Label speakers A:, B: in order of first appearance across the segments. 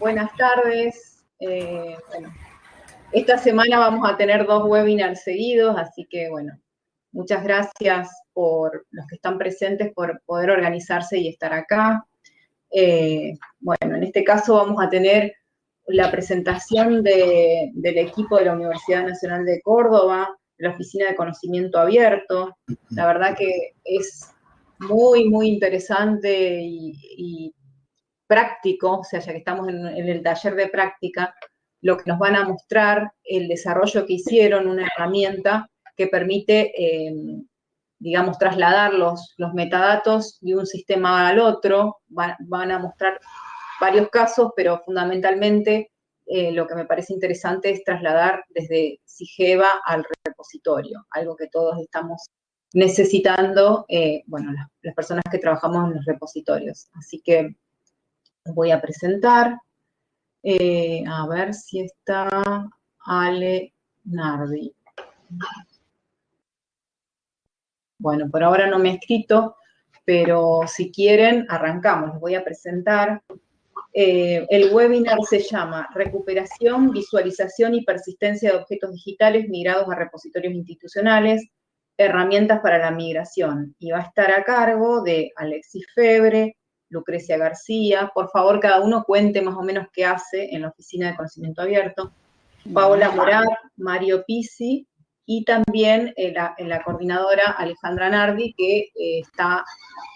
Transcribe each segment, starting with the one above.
A: buenas tardes. Eh, esta semana vamos a tener dos webinars seguidos, así que bueno, muchas gracias por los que están presentes por poder organizarse y estar acá. Eh, bueno, en este caso vamos a tener la presentación del equipo de la Universidad Nacional de Córdoba, la Oficina de Conocimiento Abierto. La verdad que es muy, muy interesante y, práctico, o sea, ya que estamos en, el taller de práctica, lo que nos van a mostrar, el desarrollo que hicieron, una herramienta que permite, eh, digamos, trasladar los, los, metadatos de un sistema al otro, van, a mostrar varios casos, pero fundamentalmente eh, lo que me parece interesante es trasladar desde SIGEVA al repositorio, algo que todos estamos necesitando, eh, bueno, las, personas que trabajamos en los repositorios. Así que voy a presentar. Eh, a ver si está Ale Nardi. Bueno, por ahora no me he escrito, pero si quieren, arrancamos. Les voy a presentar. Eh, el webinar se llama Recuperación, Visualización y Persistencia de Objetos Digitales Migrados a Repositorios Institucionales, Herramientas para la Migración. Y va a estar a cargo de Alexis Febre, Lucrecia García. Por favor, cada uno cuente más o menos qué hace en la Oficina de Conocimiento Abierto. Paola Morat, Mario Pisi y también eh, la, coordinadora Alejandra Nardi, que eh, está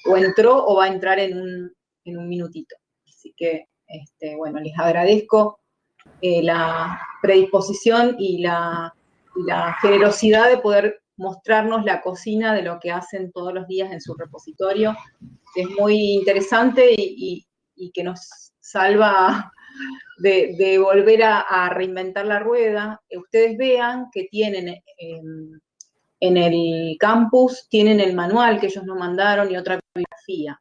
A: o entró o va a entrar en un, minutito. Así que, este, bueno, les agradezco eh, la predisposición y la, la generosidad de poder mostrarnos la cocina de lo que hacen todos los días en su repositorio, es muy interesante y, que nos salva de, volver a, reinventar la rueda. Ustedes vean que tienen en el campus, tienen el manual que ellos nos mandaron y otra bibliografía.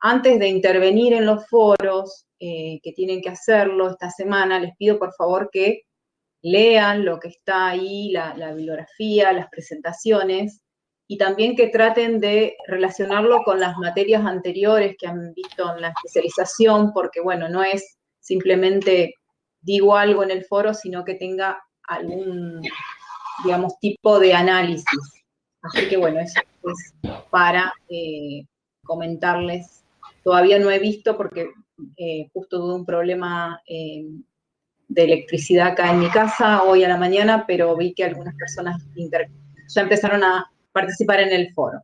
A: Antes de intervenir en los foros, eh, que tienen que hacerlo esta semana, les pido por favor que lean lo que está ahí, la, bibliografía, las presentaciones, y también que traten de relacionarlo con las materias anteriores que han visto en la especialización, porque bueno, no es simplemente digo algo en el foro, sino que tenga algún, digamos, tipo de análisis. Así que bueno, eso es para eh, comentarles. Todavía no he visto porque eh, justo tuve un problema eh, de electricidad acá en mi casa hoy a la mañana, pero vi que algunas personas ya empezaron a participar en el foro.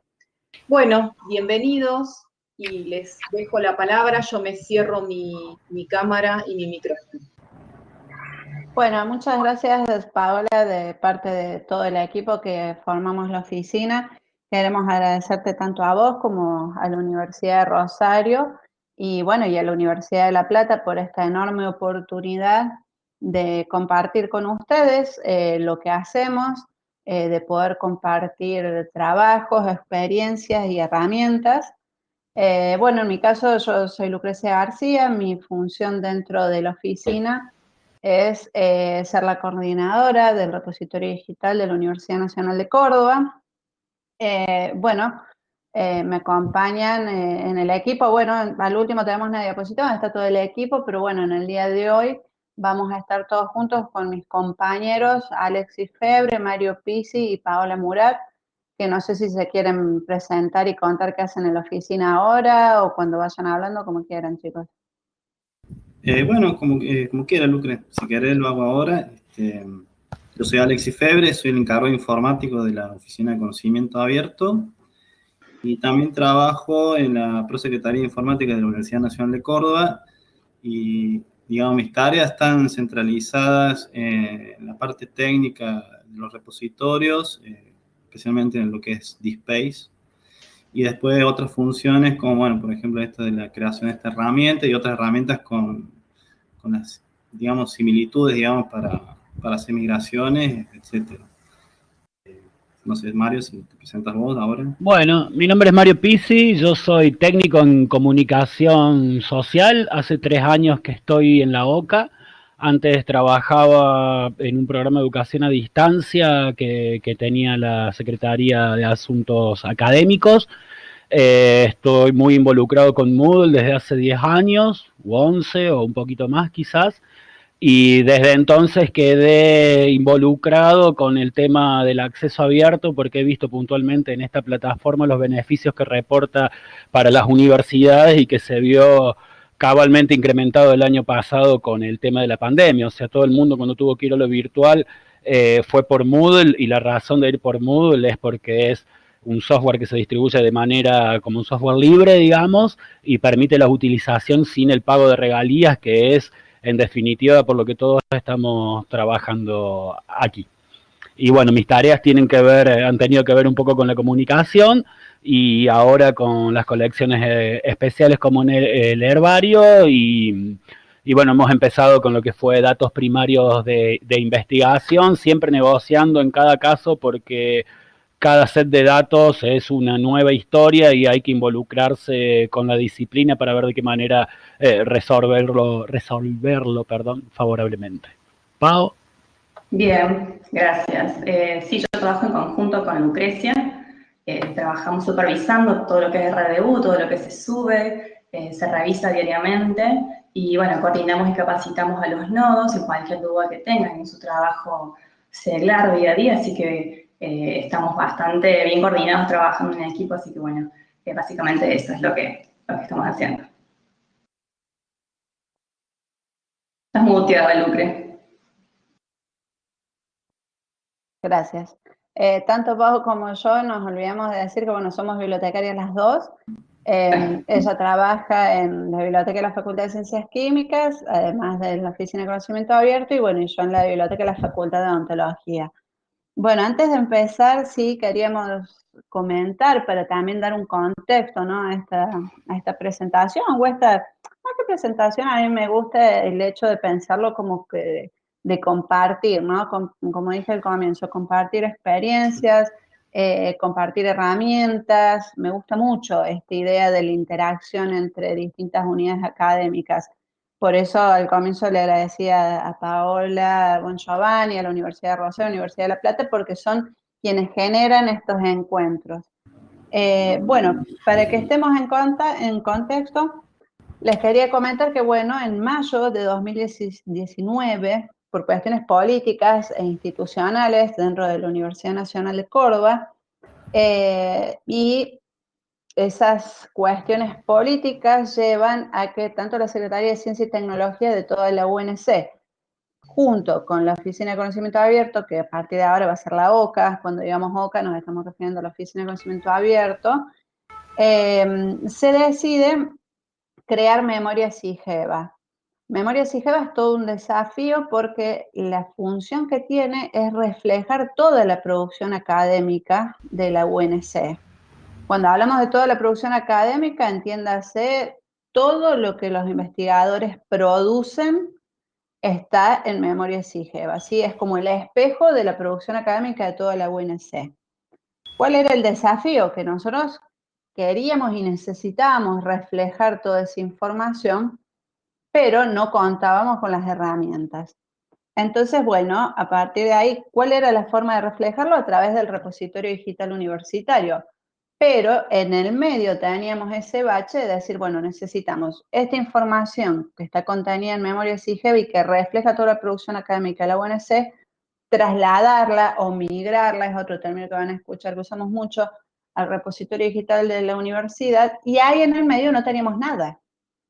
A: Bueno, bienvenidos y les dejo la palabra. Yo me cierro mi, cámara y mi micrófono.
B: Bueno, muchas gracias Paola de parte de todo el equipo que formamos la oficina. Queremos agradecerte tanto a vos como a la Universidad de Rosario y bueno, y a la Universidad de La Plata por esta enorme oportunidad de compartir con ustedes eh, lo que hacemos, eh, de poder compartir trabajos, experiencias y herramientas. Eh, bueno, en mi caso yo soy Lucrecia García, mi función dentro de la oficina es ser la coordinadora del repositorio digital de la Universidad Nacional de Córdoba. bueno, me acompañan en el equipo, bueno, al último tenemos una diapositiva está todo el equipo, pero bueno, en el día de hoy Vamos a estar todos juntos con mis compañeros Alexis Febre, Mario Pisi y Paola Murat, que no sé si se quieren presentar y contar qué hacen en la oficina ahora o cuando vayan hablando, como quieran, chicos.
C: Eh, bueno, como, eh, como quiera, Lucre. Si querés lo hago ahora. Este, yo soy Alexis Febre, soy el encargado informático de la Oficina de Conocimiento Abierto y también trabajo en la Prosecretaría de Informática de la Universidad Nacional de Córdoba y digamos, mis tareas están centralizadas en la parte técnica de los repositorios, eh, especialmente en lo que es DSpace, y después otras funciones como, bueno, por ejemplo, esta de la creación de esta herramienta y otras herramientas con, con las, digamos, similitudes, digamos, para, para hacer migraciones, etcétera. No sé, Mario, si te presentas vos ahora.
D: Bueno, mi nombre es Mario Pisi, yo soy técnico en comunicación social. Hace tres años que estoy en la OCA. Antes trabajaba en un programa de educación a distancia que, tenía la Secretaría de Asuntos Académicos. Eh, estoy muy involucrado con Moodle desde hace 10 años, o 11, o un poquito más quizás, y desde entonces quedé involucrado con el tema del acceso abierto porque he visto puntualmente en esta plataforma los beneficios que reporta para las universidades y que se vio cabalmente incrementado el año pasado con el tema de la pandemia. O sea, todo el mundo cuando tuvo que ir a lo virtual eh, fue por Moodle y la razón de ir por Moodle es porque es un software que se distribuye de manera como un software libre, digamos, y permite la utilización sin el pago de regalías, que es en definitiva por lo que todos estamos trabajando aquí. Y bueno, mis tareas tienen que ver, eh, han tenido que ver un poco con la comunicación y ahora con las colecciones eh, especiales como en el, herbario y, bueno, hemos empezado con lo que fue datos primarios de investigación, siempre negociando en cada caso porque cada set de datos es una nueva historia y hay que involucrarse con la disciplina para ver de qué manera eh, resolverlo, resolverlo perdón, favorablemente. Pau.
E: Bien, gracias. Eh, sí, yo trabajo en conjunto con Lucrecia. Eh, trabajamos supervisando todo lo que es RDU, todo lo que se sube, se revisa diariamente y bueno, coordinamos y capacitamos a los nodos en cualquier duda que tengan en su trabajo seglar día a día, así que eh, estamos bastante bien coordinados trabajando en equipo, así que bueno, eh, básicamente eso es lo que, lo que estamos haciendo. Estás muteada, Lucre.
B: Gracias. Eh, tanto Pau como yo nos olvidamos de decir que, bueno, somos bibliotecarias las dos. ella trabaja en la biblioteca de la Facultad de Ciencias Químicas, además de la Oficina de Conocimiento Abierto, y bueno, yo en la biblioteca de la Facultad de Odontología. Bueno, antes de empezar, sí queríamos comentar para también dar un contexto ¿no? a, esta, esta presentación, o esta, presentación, a mí me gusta el hecho de pensarlo como que de compartir, ¿no? como dije al comienzo, compartir experiencias, eh, compartir herramientas, me gusta mucho esta idea de la interacción entre distintas unidades académicas. Por eso al comienzo le agradecía a Paola Bon Giovanni, a la Universidad de Rosario, a la Universidad de La Plata, porque son quienes generan estos encuentros. Eh, bueno, para que estemos en, en contexto, les quería comentar que, bueno, en mayo de 2019, por cuestiones políticas e institucionales dentro de la Universidad Nacional de Córdoba, eh, y esas cuestiones políticas llevan a que tanto la Secretaría de Ciencia y Tecnología de toda la UNC, junto con la Oficina de Conocimiento Abierto, que a partir de ahora va a ser la OCA, cuando digamos OCA nos estamos refiriendo a la Oficina de Conocimiento Abierto, em, se decide crear Memoria SIGEVA. Memoria SIGEVA es todo un desafío porque la función que tiene es reflejar toda la producción académica de la UNC. Cuando hablamos de toda la producción académica, entiéndase todo lo que los investigadores producen está en memoria SIGEV. Así es como el espejo de la producción académica de toda la UNC. ¿Cuál era el desafío? Que nosotros queríamos y necesitábamos reflejar toda esa información, pero no contábamos con las herramientas. Entonces, bueno, a partir de ahí, ¿cuál era la forma de reflejarlo? A través del repositorio digital universitario. Pero en el medio teníamos ese bache de decir, bueno, necesitamos esta información que está contenida en memoria SIGEV y que refleja toda la producción académica de la UNC, trasladarla o migrarla, es otro término que van a escuchar que usamos mucho, al repositorio digital de la universidad, y ahí en el medio no teníamos nada.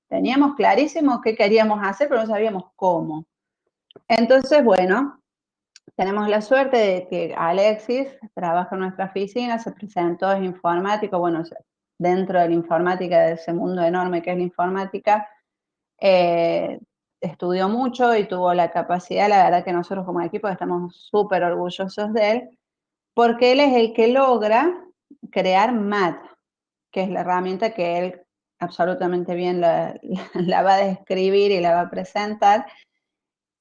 B: Teníamos clarísimo qué queríamos hacer, pero no sabíamos cómo. Entonces, bueno, tenemos la suerte de que Alexis trabaja en nuestra oficina, se presentó, es informático, bueno, dentro de la informática, de ese mundo enorme que es la informática, eh, estudió mucho y tuvo la capacidad, la verdad que nosotros como equipo estamos súper orgullosos de él, porque él es el que logra crear MAT, que es la herramienta que él absolutamente bien la, la va a describir y la va a presentar,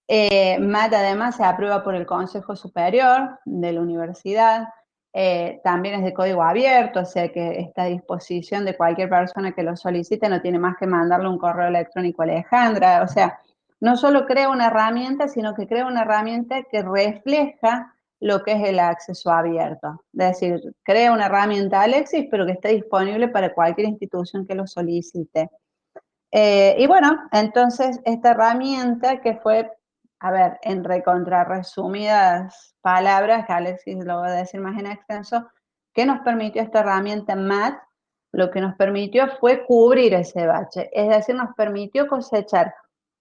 B: eh, MAT además se aprueba por el Consejo Superior de la Universidad, eh, también es de código abierto, o sea que está a disposición de cualquier persona que lo solicite, no tiene más que mandarle un correo electrónico a Alejandra, o sea, no solo crea una herramienta, sino que crea una herramienta que refleja lo que es el acceso abierto. Es decir, crea una herramienta Alexis, pero que esté disponible para cualquier institución que lo solicite. Eh, y bueno, entonces esta herramienta que fue, a ver, en recontrarresumidas palabras, que Alexis lo va a decir más en extenso, ¿qué nos permitió esta herramienta MAT? Lo que nos permitió fue cubrir ese bache, es decir, nos permitió cosechar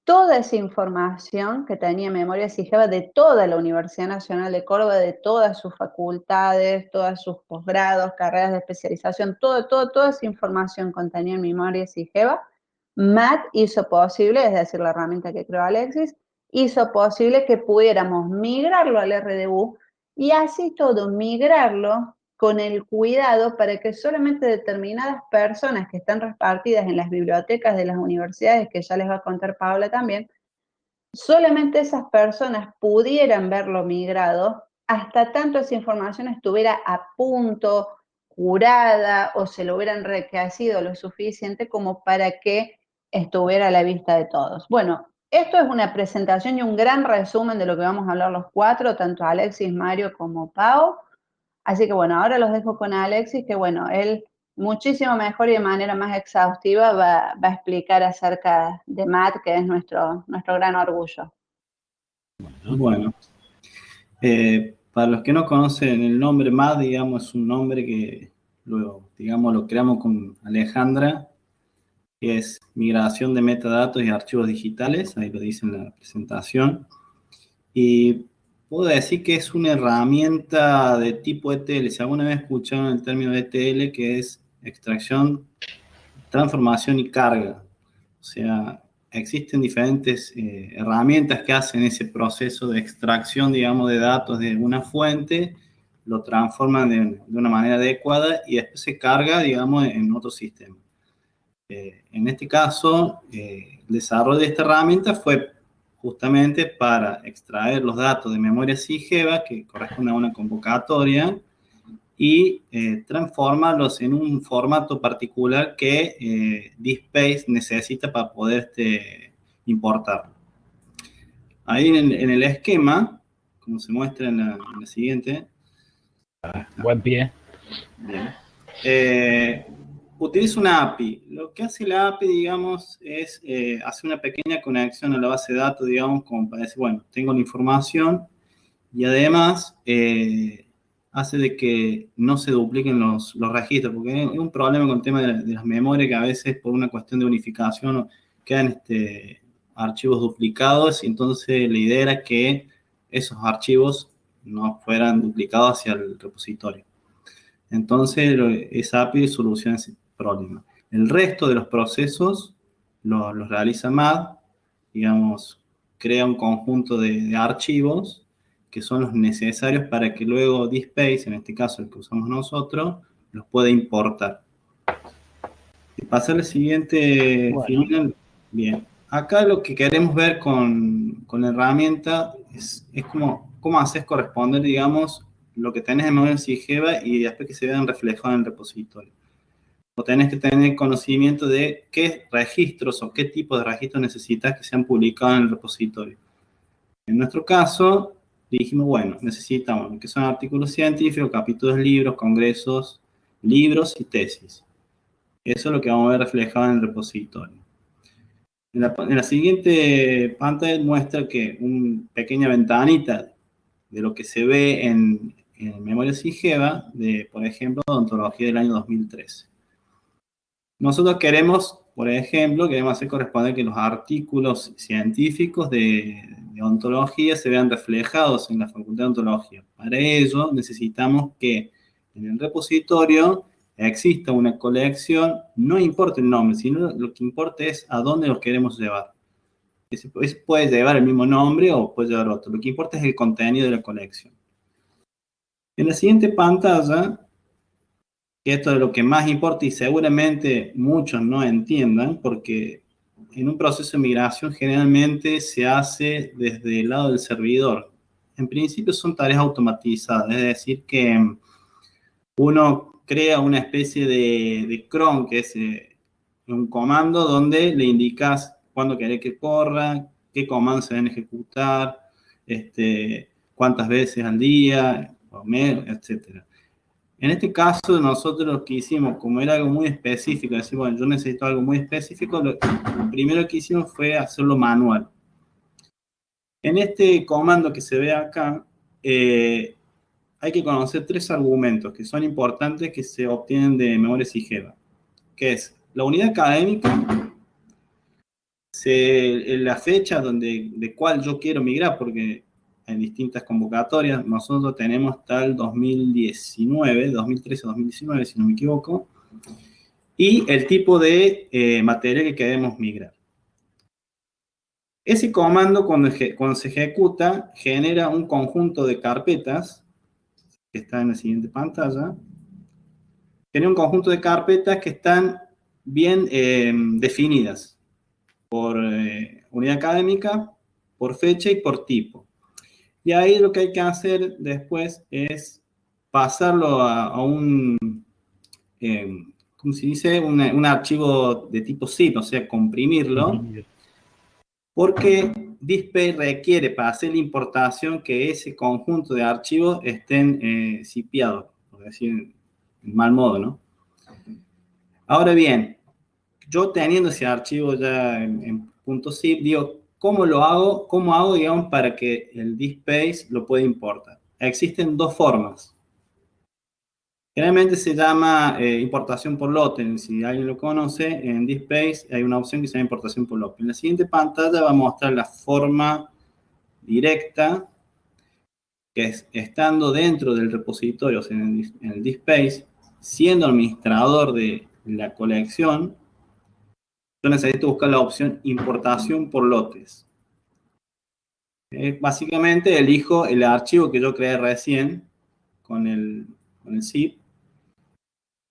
B: toda esa información que tenía Memoria SIGEVA de toda la Universidad Nacional de Córdoba, de todas sus facultades, todos sus posgrados, carreras de especialización, todo, todo, toda esa información contenida en Memoria SIGEVA, MAT hizo posible, es decir, la herramienta que creó Alexis, hizo posible que pudiéramos migrarlo al RDU y así todo migrarlo con el cuidado para que solamente determinadas personas que están repartidas en las bibliotecas de las universidades, que ya les va a contar Paula también, solamente esas personas pudieran verlo migrado hasta tanto esa información estuviera a punto, curada o se lo hubieran requerido lo suficiente como para que estuviera a la vista de todos. Bueno, esto es una presentación y un gran resumen de lo que vamos a hablar los cuatro, tanto Alexis, Mario como Pau. Así que bueno, ahora los dejo con Alexis, que bueno, él muchísimo mejor y de manera más exhaustiva va, a explicar acerca de Matt, que es nuestro, nuestro gran orgullo.
C: Bueno, eh, para los que no conocen el nombre Matt, digamos, es un nombre que luego, digamos, lo creamos con Alejandra, que es migración de metadatos y archivos digitales, ahí lo dice en la presentación. Y puedo decir que es una herramienta de tipo ETL. Si alguna vez escucharon el término ETL, que es extracción, transformación y carga. O sea, existen diferentes eh, herramientas que hacen ese proceso de extracción, digamos, de datos de una fuente, lo transforman de, una manera adecuada y después se carga, digamos, en otro sistema. Eh, en este caso, eh, el desarrollo de esta herramienta fue justamente para extraer los datos de memoria SIGEVA que corresponde a una convocatoria y eh, transformarlos en un formato particular que eh, DSpace necesita para poder este, importarlo. Ahí en, el esquema, como se muestra en la, siguiente.
D: Buen pie.
C: Bien. Eh, utiliza una API. Lo que hace la API, digamos, es eh, hacer una pequeña conexión a la base de datos, digamos, como para decir, bueno, tengo la información y además eh, hace de que no se dupliquen los, registros, porque hay un problema con el tema de, las memorias que a veces por una cuestión de unificación quedan este, archivos duplicados y entonces la idea era que esos archivos no fueran duplicados hacia el repositorio. Entonces, esa API soluciona ese problema. El resto de los procesos los realiza MAD, digamos, crea un conjunto de, archivos que son los necesarios para que luego DSpace, en este caso el que usamos nosotros, los pueda importar. Y pasar al siguiente Bien, acá lo que queremos ver con, la herramienta es, es como, cómo haces corresponder, digamos, lo que tenés en memoria SIGEVA y después que se vean reflejados en el repositorio o tenés que tener conocimiento de qué registros o qué tipo de registros necesitas que sean publicados en el repositorio. En nuestro caso, dijimos, bueno, necesitamos que son artículos científicos, capítulos, libros, congresos, libros y tesis. Eso es lo que vamos a ver reflejado en el repositorio. En la, siguiente pantalla muestra que una pequeña ventanita de lo que se ve en, en Memoria SIGEVA, de, por ejemplo, de ontología del año 2013. Nosotros queremos, por ejemplo, queremos hacer corresponder que los artículos científicos de, ontología se vean reflejados en la Facultad de Ontología. Para ello necesitamos que en el repositorio exista una colección, no importa el nombre, sino lo que importa es a dónde los queremos llevar. Ese puede llevar el mismo nombre o puede llevar otro. Lo que importa es el contenido de la colección. En la siguiente pantalla que esto es lo que más importa y seguramente muchos no entiendan, porque en un proceso de migración generalmente se hace desde el lado del servidor. En principio son tareas automatizadas, es decir, que uno crea una especie de, de cron, que es eh, un comando donde le indicas cuándo querés que corra, qué comandos se deben ejecutar, este, cuántas veces al día, o mes, etc. En este caso, nosotros lo que hicimos, como era algo muy específico, decir, bueno, yo necesito algo muy específico, lo primero que hicimos fue hacerlo manual. En este comando que se ve acá, eh, hay que conocer tres argumentos que son importantes que se obtienen de memoria sigeva, que es la unidad académica, la fecha donde, de cuál yo quiero migrar, porque en distintas convocatorias, nosotros tenemos hasta el 2019, 2013 2019, si no me equivoco, y el tipo de eh, material que queremos migrar. Ese comando, cuando, cuando, se ejecuta, genera un conjunto de carpetas, que está en la siguiente pantalla, tiene un conjunto de carpetas que están bien eh, definidas por eh, unidad académica, por fecha y por tipo. Y ahí lo que hay que hacer después es pasarlo a, un, eh, ¿cómo se dice? un archivo de tipo zip, o sea, comprimirlo. Porque Display requiere para hacer la importación que ese conjunto de archivos estén eh, zipeados, por decir en mal modo, ¿no? Ahora bien, yo teniendo ese archivo ya en, en punto zip, digo, ¿Cómo lo hago? ¿Cómo hago, digamos, para que el DSpace lo pueda importar? Existen dos formas. Generalmente se llama eh, importación por lote. Si alguien lo conoce, en DSpace hay una opción que se llama importación por lote. En la siguiente pantalla va a mostrar la forma directa, que es estando dentro del repositorio, o sea, en el, en siendo administrador de la colección, yo necesito buscar la opción importación por lotes. Eh, básicamente elijo el archivo que yo creé recién con el, con el zip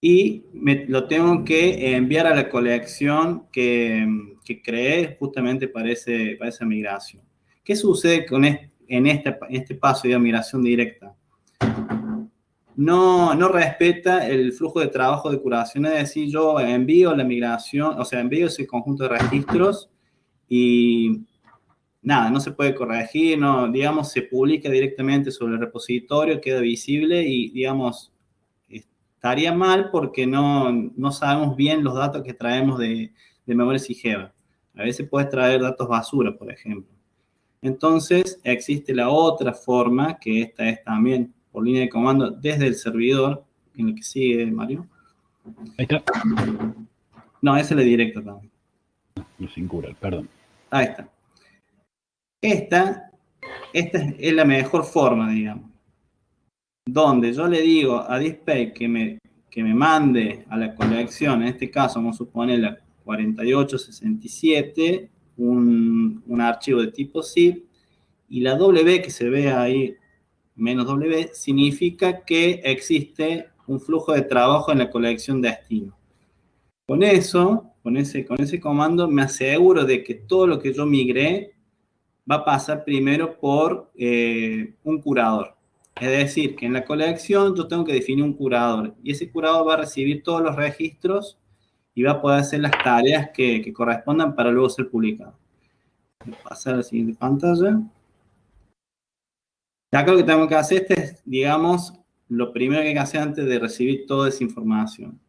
C: y me, lo tengo que enviar a la colección que, que creé justamente para, ese, para esa migración. ¿Qué sucede con en, este, en este paso de migración directa? No, no respeta el flujo de trabajo de curación, es decir, yo envío la migración, o sea, envío ese conjunto de registros y nada, no se puede corregir, no, digamos, se publica directamente sobre el repositorio, queda visible y, digamos, estaría mal porque no, no sabemos bien los datos que traemos de, de memoria SIGEVA. A veces puedes traer datos basura, por ejemplo. Entonces, existe la otra forma, que esta es también por línea de comando desde el servidor, en el que sigue Mario.
D: Ahí está.
C: No, ese es el directo también.
D: No, sin cura, perdón.
C: Ahí está. Esta, esta es la mejor forma, digamos. Donde yo le digo a Display que me, que me mande a la colección, en este caso vamos a suponer la 4867, un, un archivo de tipo zip, y la W que se ve ahí menos W significa que existe un flujo de trabajo en la colección de destino. Con eso, con ese, con ese comando, me aseguro de que todo lo que yo migré va a pasar primero por eh, un curador. Es decir, que en la colección yo tengo que definir un curador y ese curador va a recibir todos los registros y va a poder hacer las tareas que, que correspondan para luego ser publicado. Voy a pasar a la siguiente pantalla. Acá lo que tengo que hacer es, digamos, lo primero que hay que hacer antes de recibir toda esa información.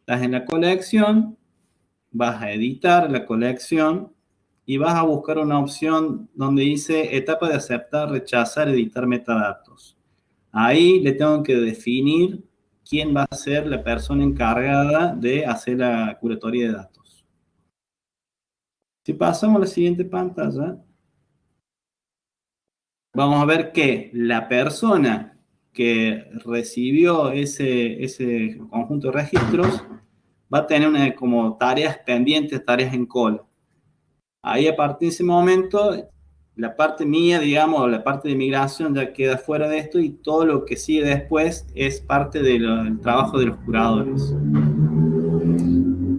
C: Estás en la colección, vas a editar la colección y vas a buscar una opción donde dice etapa de aceptar, rechazar, editar metadatos. Ahí le tengo que definir quién va a ser la persona encargada de hacer la curatoria de datos. Si pasamos a la siguiente pantalla, vamos a ver que la persona que recibió ese, ese conjunto de registros va a tener una, como tareas pendientes, tareas en cola. Ahí a partir de ese momento, la parte mía, digamos, la parte de migración ya queda fuera de esto y todo lo que sigue después es parte del trabajo de los curadores.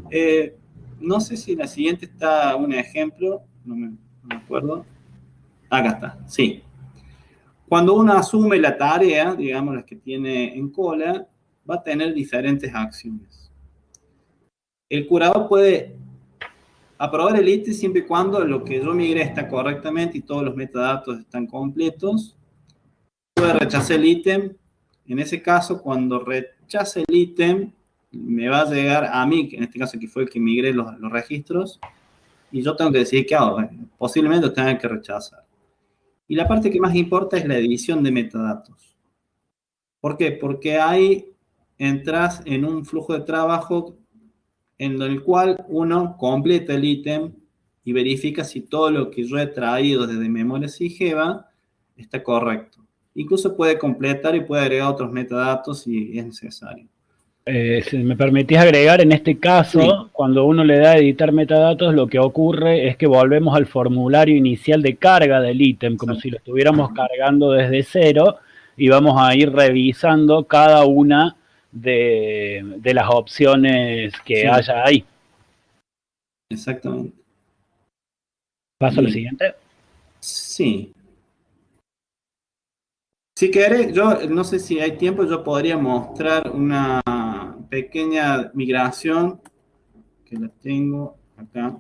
C: Eh, no sé si en la siguiente está un ejemplo, no me, no me acuerdo. Acá está, sí. Cuando uno asume la tarea, digamos, las que tiene en cola, va a tener diferentes acciones. El curador puede aprobar el ítem siempre y cuando lo que yo migre está correctamente y todos los metadatos están completos. puede rechazar el ítem. En ese caso, cuando rechace el ítem, me va a llegar a mí, que en este caso que fue el que migré los, los registros, y yo tengo que decidir qué hago. Posiblemente tenga que rechazar. Y la parte que más importa es la edición de metadatos. ¿Por qué? Porque ahí entras en un flujo de trabajo en el cual uno completa el ítem y verifica si todo lo que yo he traído desde memoria SIGEVA está correcto. Incluso puede completar y puede agregar otros metadatos si es necesario.
D: Eh, si me permitís agregar, en este caso, cuando uno le da a editar metadatos, lo que ocurre es que volvemos al formulario inicial de carga del ítem, como si lo estuviéramos cargando desde cero, y vamos a ir revisando cada una de, las opciones que haya ahí.
C: Exactamente.
D: ¿Paso a lo siguiente?
C: Sí. Si querés, yo no sé si hay tiempo, yo podría mostrar una pequeña migración que la tengo acá.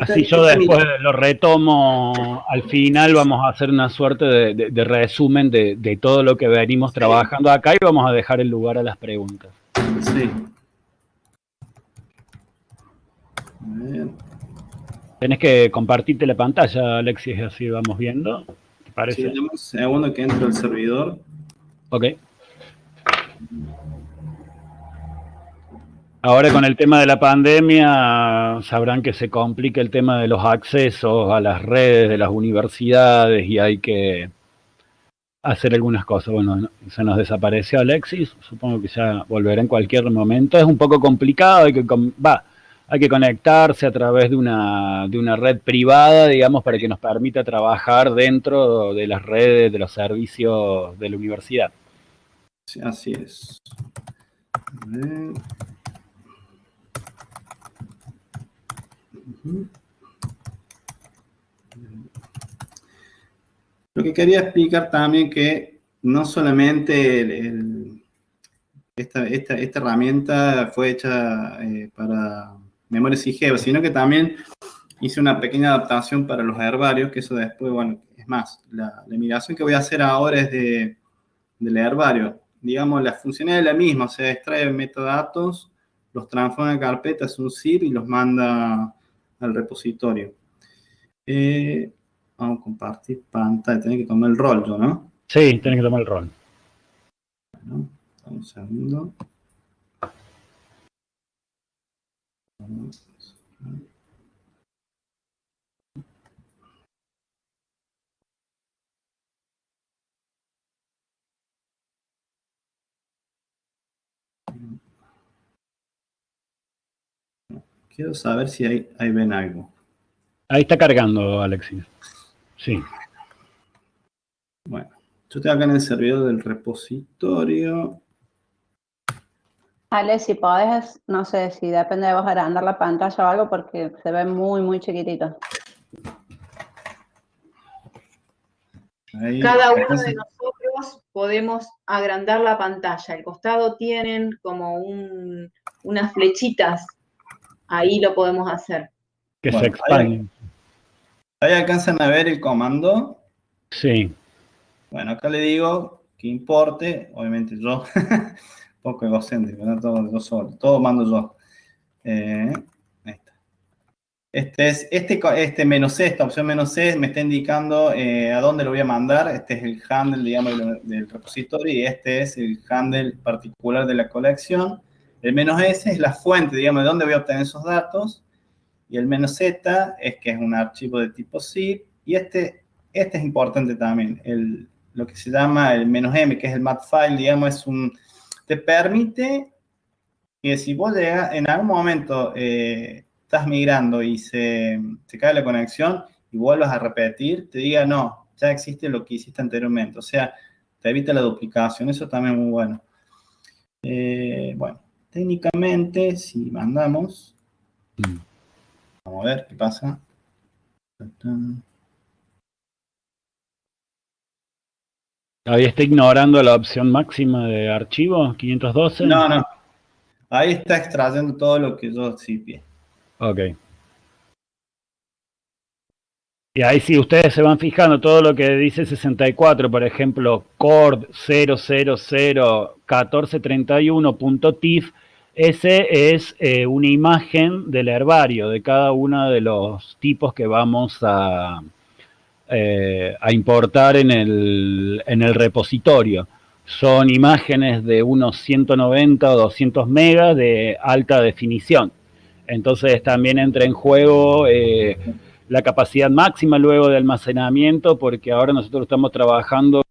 D: Así yo después lo retomo, al final vamos a hacer una suerte de, resumen de, todo lo que venimos trabajando acá y vamos a dejar el lugar a las preguntas. Sí. Tienes que compartirte la pantalla, Alexis, así vamos viendo. ¿Te parece?
C: Sí, un segundo que entro el servidor.
D: Ok. Ahora con el tema de la pandemia sabrán que se complica el tema de los accesos a las redes de las universidades y hay que hacer algunas cosas. Bueno, se nos desapareció Alexis, supongo que ya volverá en cualquier momento. Es un poco complicado, hay que, hay que conectarse a través de una, de una red privada, digamos, para que nos permita trabajar dentro de las redes de los servicios de la universidad.
C: Sí, así es. Lo que quería explicar también que no solamente esta, herramienta fue hecha eh, para memorias IGEVA, sino que también hice una pequeña adaptación para los herbarios, que eso después, bueno, es más, la, migración que voy a hacer ahora es de, del herbario. Digamos, la función es la misma, o sea, extrae metadatos, los transforma en carpetas, un zip y los manda al repositorio. Eh, vamos a compartir pantalla, tiene que tomar el rol yo, ¿no?
D: Sí, tiene que tomar el rol.
C: Bueno, un segundo. Quiero saber si ahí, ven algo.
D: Ahí está cargando, Alexis. Sí.
C: Bueno, yo estoy acá en el servidor del repositorio.
B: Ale, si podés, no sé si depende de vos agrandar la pantalla o algo porque se ve muy, muy chiquitito.
A: Cada uno de nosotros podemos agrandar la pantalla. Al costado tienen como unas flechitas ahí lo podemos hacer.
D: Que se expanden.
C: Ahí, alcanzan a ver el comando.
D: Sí.
C: Bueno, acá le digo que importe, obviamente yo, poco egocéntrico, ¿no? todo yo solo, todo mando yo. Eh, ahí está. Este es, este, este menos C, esta opción menos C me está indicando eh, a dónde lo voy a mandar. Este es el handle, digamos, del repositorio y este es el handle particular de la colección. El menos S es la fuente, digamos, de dónde voy a obtener esos datos. Y el menos Z es que es un archivo de tipo zip. Y este, este es importante también. El, lo que se llama el menos M, que es el file, digamos, es un... Te permite que si vos llegas, en algún momento eh, estás migrando y se, se cae la conexión y vuelvas a repetir, te diga, no, ya existe lo que hiciste anteriormente. O sea, te evita la duplicación. Eso también es muy bueno. Eh, bueno, técnicamente, si mandamos, mm. vamos a ver qué pasa.
D: Ahí está ignorando la opción máxima de archivo, 512.
C: No, no. Ahí está extrayendo todo lo que yo pie.
D: Ok. Y ahí si ustedes se van fijando todo lo que dice 64, por ejemplo, cord 0001431.tif, ese es eh, una imagen del herbario de cada uno de los tipos que vamos a, eh, importar en el, en el repositorio. Son imágenes de unos 190 o 200 megas de alta definición. Entonces también entra en juego eh, la capacidad máxima luego de almacenamiento, porque ahora nosotros estamos trabajando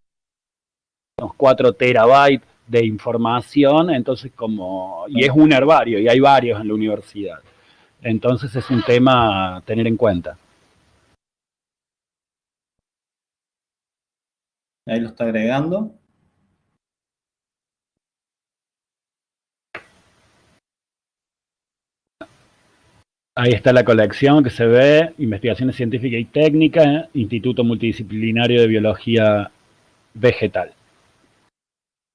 D: unos 4 terabytes de información, entonces como, y es un herbario, y hay varios en la universidad. Entonces es un tema a tener en cuenta.
C: Ahí lo está agregando.
D: Ahí está la colección que se ve, investigaciones científicas y técnicas, Instituto Multidisciplinario de Biología Vegetal.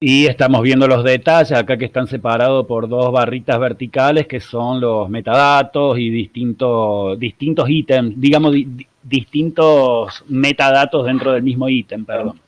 D: Y estamos viendo los detalles acá que están separados por dos barritas verticales que son los metadatos y distintos, distintos ítems, digamos distintos metadatos dentro del mismo ítem, perdón.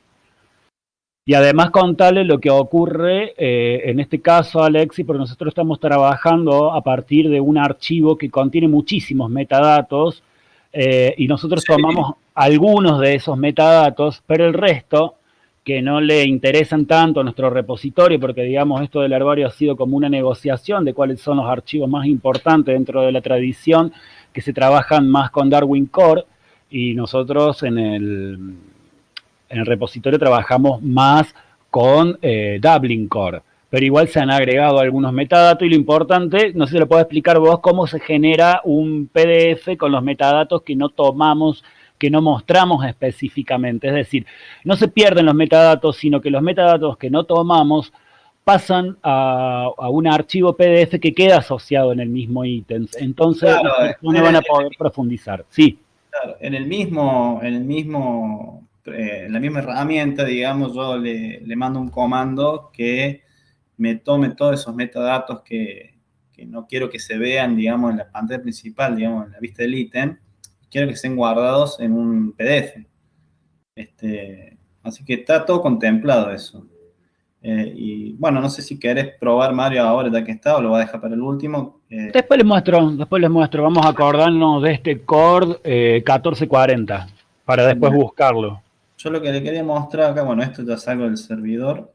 D: Y además contarle lo que ocurre, eh, en este caso, Alexi, porque nosotros estamos trabajando a partir de un archivo que contiene muchísimos metadatos eh, y nosotros tomamos algunos de esos metadatos, pero el resto, que no le interesan tanto a nuestro repositorio, porque digamos esto del herbario ha sido como una negociación de cuáles son los archivos más importantes dentro de la tradición, que se trabajan más con Darwin Core, y nosotros en el en el repositorio trabajamos más con eh, Dublin Core, pero igual se han agregado algunos metadatos y lo importante, no sé si lo puedo explicar vos, cómo se genera un PDF con los metadatos que no tomamos, que no mostramos específicamente. Es decir, no se pierden los metadatos, sino que los metadatos que no tomamos pasan a, un archivo PDF que queda asociado en el mismo ítem. Entonces, no van a poder profundizar. Sí.
C: Claro, en el mismo, en el mismo eh, la misma herramienta, digamos, yo le, mando un comando que me tome todos esos metadatos que, que, no quiero que se vean, digamos, en la pantalla principal, digamos, en la vista del ítem, quiero que estén guardados en un PDF. Este, así que está todo contemplado eso. Eh, y bueno, no sé si querés probar Mario ahora ya que está o lo va a dejar para el último.
D: Eh, después les muestro, después les muestro. Vamos a acordarnos de este cord 1440 para después buscarlo.
C: Yo lo que le quería mostrar acá, bueno, esto ya salgo del servidor.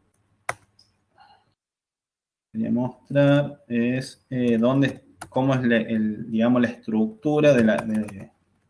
C: Quería mostrar es eh, dónde, cómo es el, digamos, la estructura de, la, de,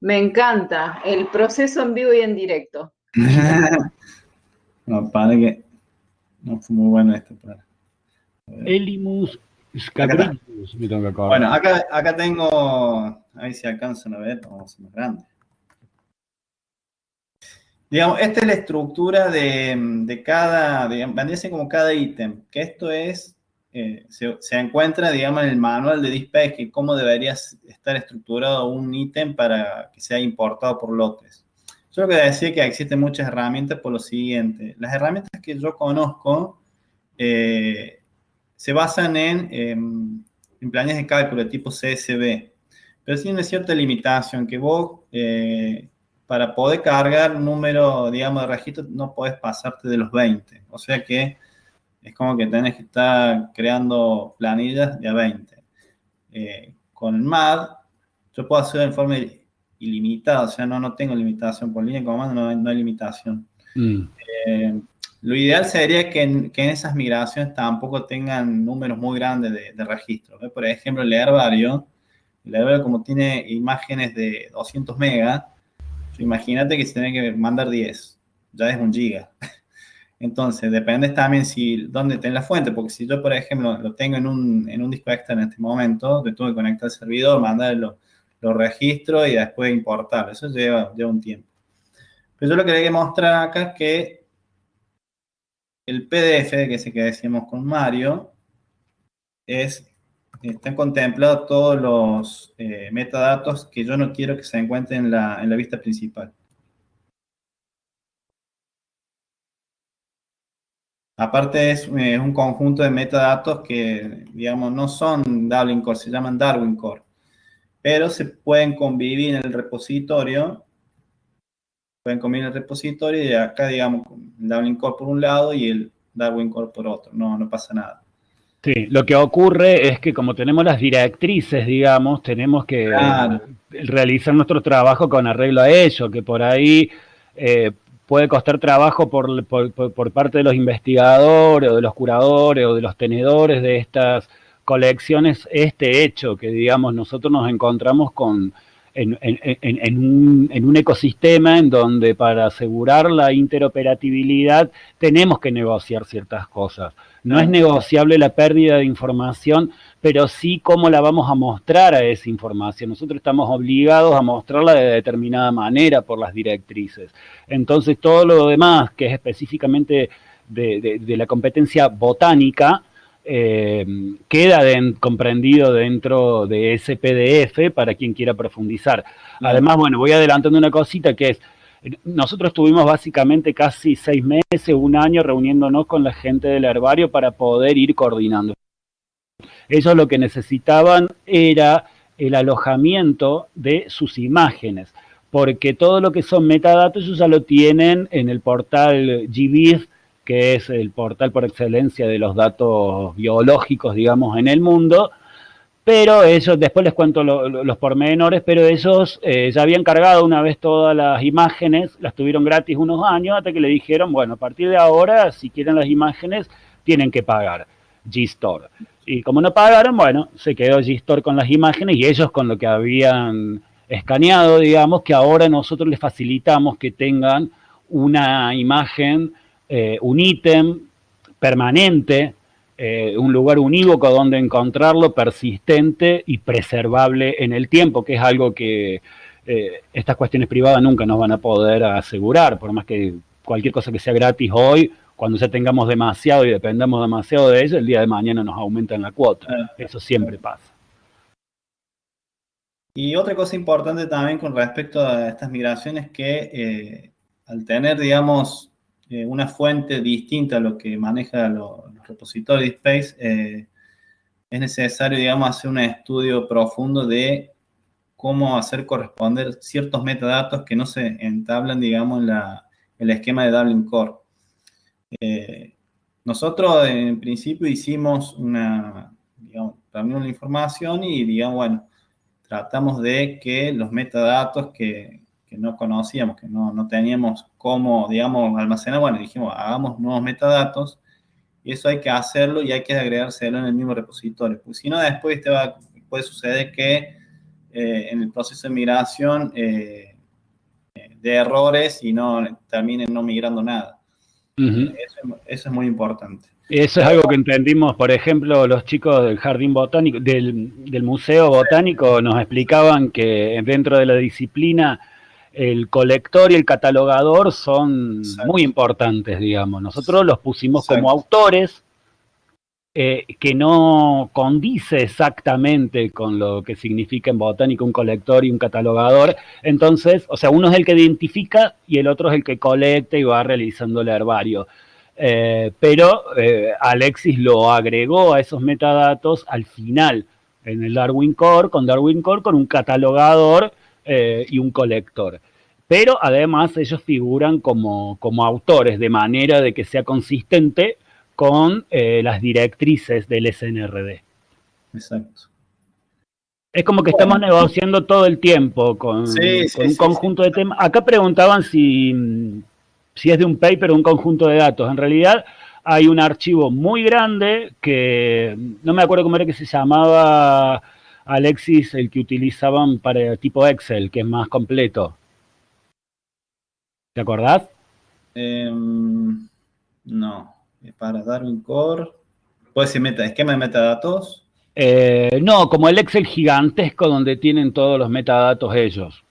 A: Me, encanta el proceso en vivo y en directo.
C: no, para que no fue muy bueno esto. Para,
D: Elimus
C: Bueno, acá, acá tengo, a ver si alcanzan a ver, vamos a hacer más grande. Digamos, esta es la estructura de, de cada, digamos, como cada ítem, que esto es, eh, se, encuentra, digamos, en el manual de Dispatch, que cómo debería estar estructurado un ítem para que sea importado por lotes. Yo que decía que existen muchas herramientas por lo siguiente. Las herramientas que yo conozco eh, se basan en, en, planes de cálculo de tipo CSV, pero tiene cierta limitación que vos... Eh, para poder cargar número, digamos, de registro, no puedes pasarte de los 20. O sea que es como que tenés que estar creando planillas de a 20. Eh, con el MAD, yo puedo hacer en forma ilimitada, o sea, no, no tengo limitación por línea de comando, no, no hay limitación. Mm. Eh, lo ideal sería que en, que en, esas migraciones tampoco tengan números muy grandes de, de registros. Por ejemplo, el herbario, el herbario como tiene imágenes de 200 megas, Imagínate que se tiene que mandar 10, ya es un giga. Entonces, depende también si dónde tenés la fuente, porque si yo, por ejemplo, lo tengo en un, en un disco externo en este momento, le tuve que conectar al servidor, mandar los, lo registro y después importarlo. Eso lleva, lleva un tiempo. Pero yo lo que quería mostrar acá es que el PDF, que es el que decíamos con Mario, es, están contemplados todos los eh, metadatos que yo no quiero que se encuentren en la, en la vista principal. Aparte es, eh, un conjunto de metadatos que, digamos, no son Dublin Core, se llaman Darwin Core. Pero se pueden convivir en el repositorio. Pueden convivir en el repositorio y acá, digamos, el Dublin Core por un lado y el Darwin Core por otro. No, no pasa nada.
D: Sí, lo que ocurre es que como tenemos las directrices, digamos, tenemos que realizar nuestro trabajo con arreglo a ello, que por ahí eh, puede costar trabajo por, por, parte de los investigadores o de los curadores o de los tenedores de estas colecciones este hecho, que digamos nosotros nos encontramos con, en, en, un, en, un, ecosistema en donde para asegurar la interoperabilidad tenemos que negociar ciertas cosas. No es negociable la pérdida de información, pero sí cómo la vamos a mostrar a esa información. Nosotros estamos obligados a mostrarla de determinada manera por las directrices. Entonces, todo lo demás, que es específicamente de, la competencia botánica, eh, queda comprendido dentro de ese PDF para quien quiera profundizar. Además, bueno, voy adelantando una cosita que es, nosotros tuvimos básicamente casi seis meses, un año reuniéndonos con la gente del herbario para poder ir coordinando. Ellos lo que necesitaban era el alojamiento de sus imágenes, porque todo lo que son metadatos ellos ya lo tienen en el portal GBIF, que es el portal por excelencia de los datos biológicos, digamos, en el mundo, pero ellos, después les cuento los pormenores, pero ellos eh, ya habían cargado una vez todas las imágenes, las tuvieron gratis unos años, hasta que le dijeron, bueno, a partir de ahora, si quieren las imágenes, tienen que pagar G-Store. Y como no pagaron, bueno, se quedó G-Store con las imágenes y ellos con lo que habían escaneado, digamos, que ahora nosotros les facilitamos que tengan una imagen, eh, un ítem permanente, eh, un lugar unívoco donde encontrarlo, persistente y preservable en el tiempo, que es algo que eh, estas cuestiones privadas nunca nos van a poder asegurar, por más que cualquier cosa que sea gratis hoy, cuando ya tengamos demasiado y dependamos demasiado de ello, el día de mañana nos aumentan la cuota. Eso siempre pasa.
C: Y otra cosa importante también con respecto a estas migraciones que eh, al tener, digamos, una fuente distinta a lo que maneja los repositorio de Space, eh, es necesario, digamos, hacer un estudio profundo de cómo hacer corresponder ciertos metadatos que no se entablan, digamos, en, el esquema de Dublin Core. Eh, nosotros, en principio, hicimos una, digamos, también la información y, digamos, bueno, tratamos de que los metadatos que, no conocíamos, que no, no, teníamos cómo, digamos, almacenar, bueno, dijimos, hagamos nuevos metadatos y eso hay que hacerlo y hay que agregárselo en el mismo repositorio. Porque si no, después te va, puede suceder que eh, en el proceso de migración eh, de errores y no terminen no migrando nada. Eso, es muy importante.
D: Eso es algo que entendimos, por ejemplo, los chicos del Jardín Botánico, del, del Museo Botánico, nos explicaban que dentro de la disciplina el colector y el catalogador son muy importantes, digamos. Nosotros los pusimos como autores, eh, que no condice exactamente con lo que significa en botánica un colector y un catalogador. Entonces, o sea, uno es el que identifica y el otro es el que colecta y va realizando el herbario. Eh, pero eh, Alexis lo agregó a esos metadatos al final en el Darwin Core, con Darwin Core, con un catalogador y un colector. Pero además ellos figuran como, como, autores, de manera de que sea consistente con eh, las directrices del SNRD. Exacto. Es como que estamos negociando todo el tiempo con, un conjunto de temas. Acá preguntaban si, si es de un paper o un conjunto de datos. En realidad hay un archivo muy grande que no me acuerdo cómo era que se llamaba Alexis, el que utilizaban para el tipo Excel, que es más completo. ¿Te acordás?
C: Em, no, para Darwin Core. Puede ser meta, esquema de metadatos.
D: Eh, no, como el Excel gigantesco donde tienen todos los metadatos ellos.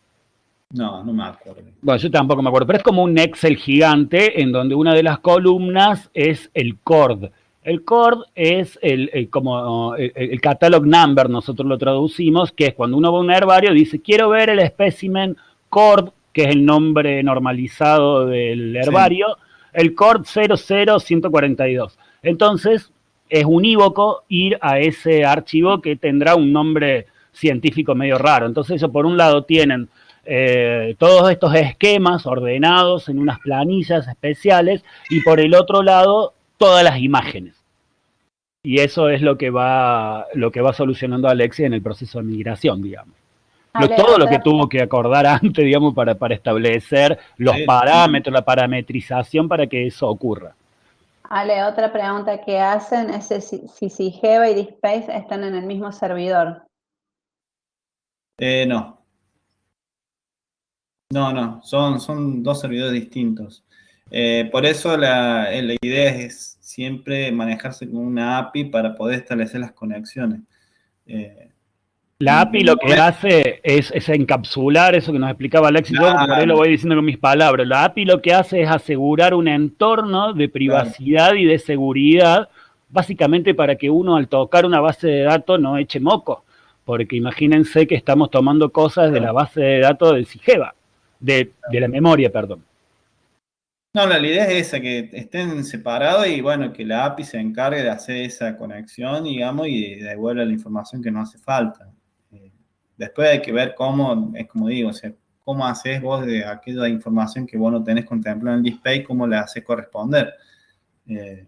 C: No, no me acuerdo.
D: Bueno, yo tampoco me acuerdo, pero es como un Excel gigante en donde una de las columnas es el CORD. El CORD es el, como el, catalog number, nosotros lo traducimos, que es cuando uno va a un herbario dice, quiero ver el espécimen CORD, que es el nombre normalizado del herbario, el CORD 00142. Entonces, es unívoco ir a ese archivo que tendrá un nombre científico medio raro. Entonces, ellos por un lado tienen eh, todos estos esquemas ordenados en unas planillas especiales y por el otro lado todas las imágenes. Y eso es lo que va, lo que va solucionando Alexia en el proceso de migración, digamos. Todo lo que tuvo que acordar antes, digamos, para, para establecer los parámetros, la parametrización para que eso ocurra.
B: Ale, otra pregunta que hacen es si, si Sigeva y DSpace están en el mismo servidor.
C: Eh, no. No, no, son, son dos servidores distintos. Eh, por eso la, la, idea es siempre manejarse con una API para poder establecer las conexiones.
D: Eh, la API lo que hace es, encapsular eso que nos explicaba Alexis, yo por ahí lo voy diciendo con mis palabras. La API lo que hace es asegurar un entorno de privacidad y de seguridad, básicamente para que uno al tocar una base de datos no eche moco. Porque imagínense que estamos tomando cosas de la base de datos del CIGEVA, de, de la memoria, perdón.
C: No, la idea es esa, que estén separados y bueno, que la API se encargue de hacer esa conexión, digamos, y devuelva la información que no hace falta. Después hay que ver cómo, es como digo, cómo haces vos de aquella información que vos no tenés contemplada en el display, cómo le haces corresponder. Eh,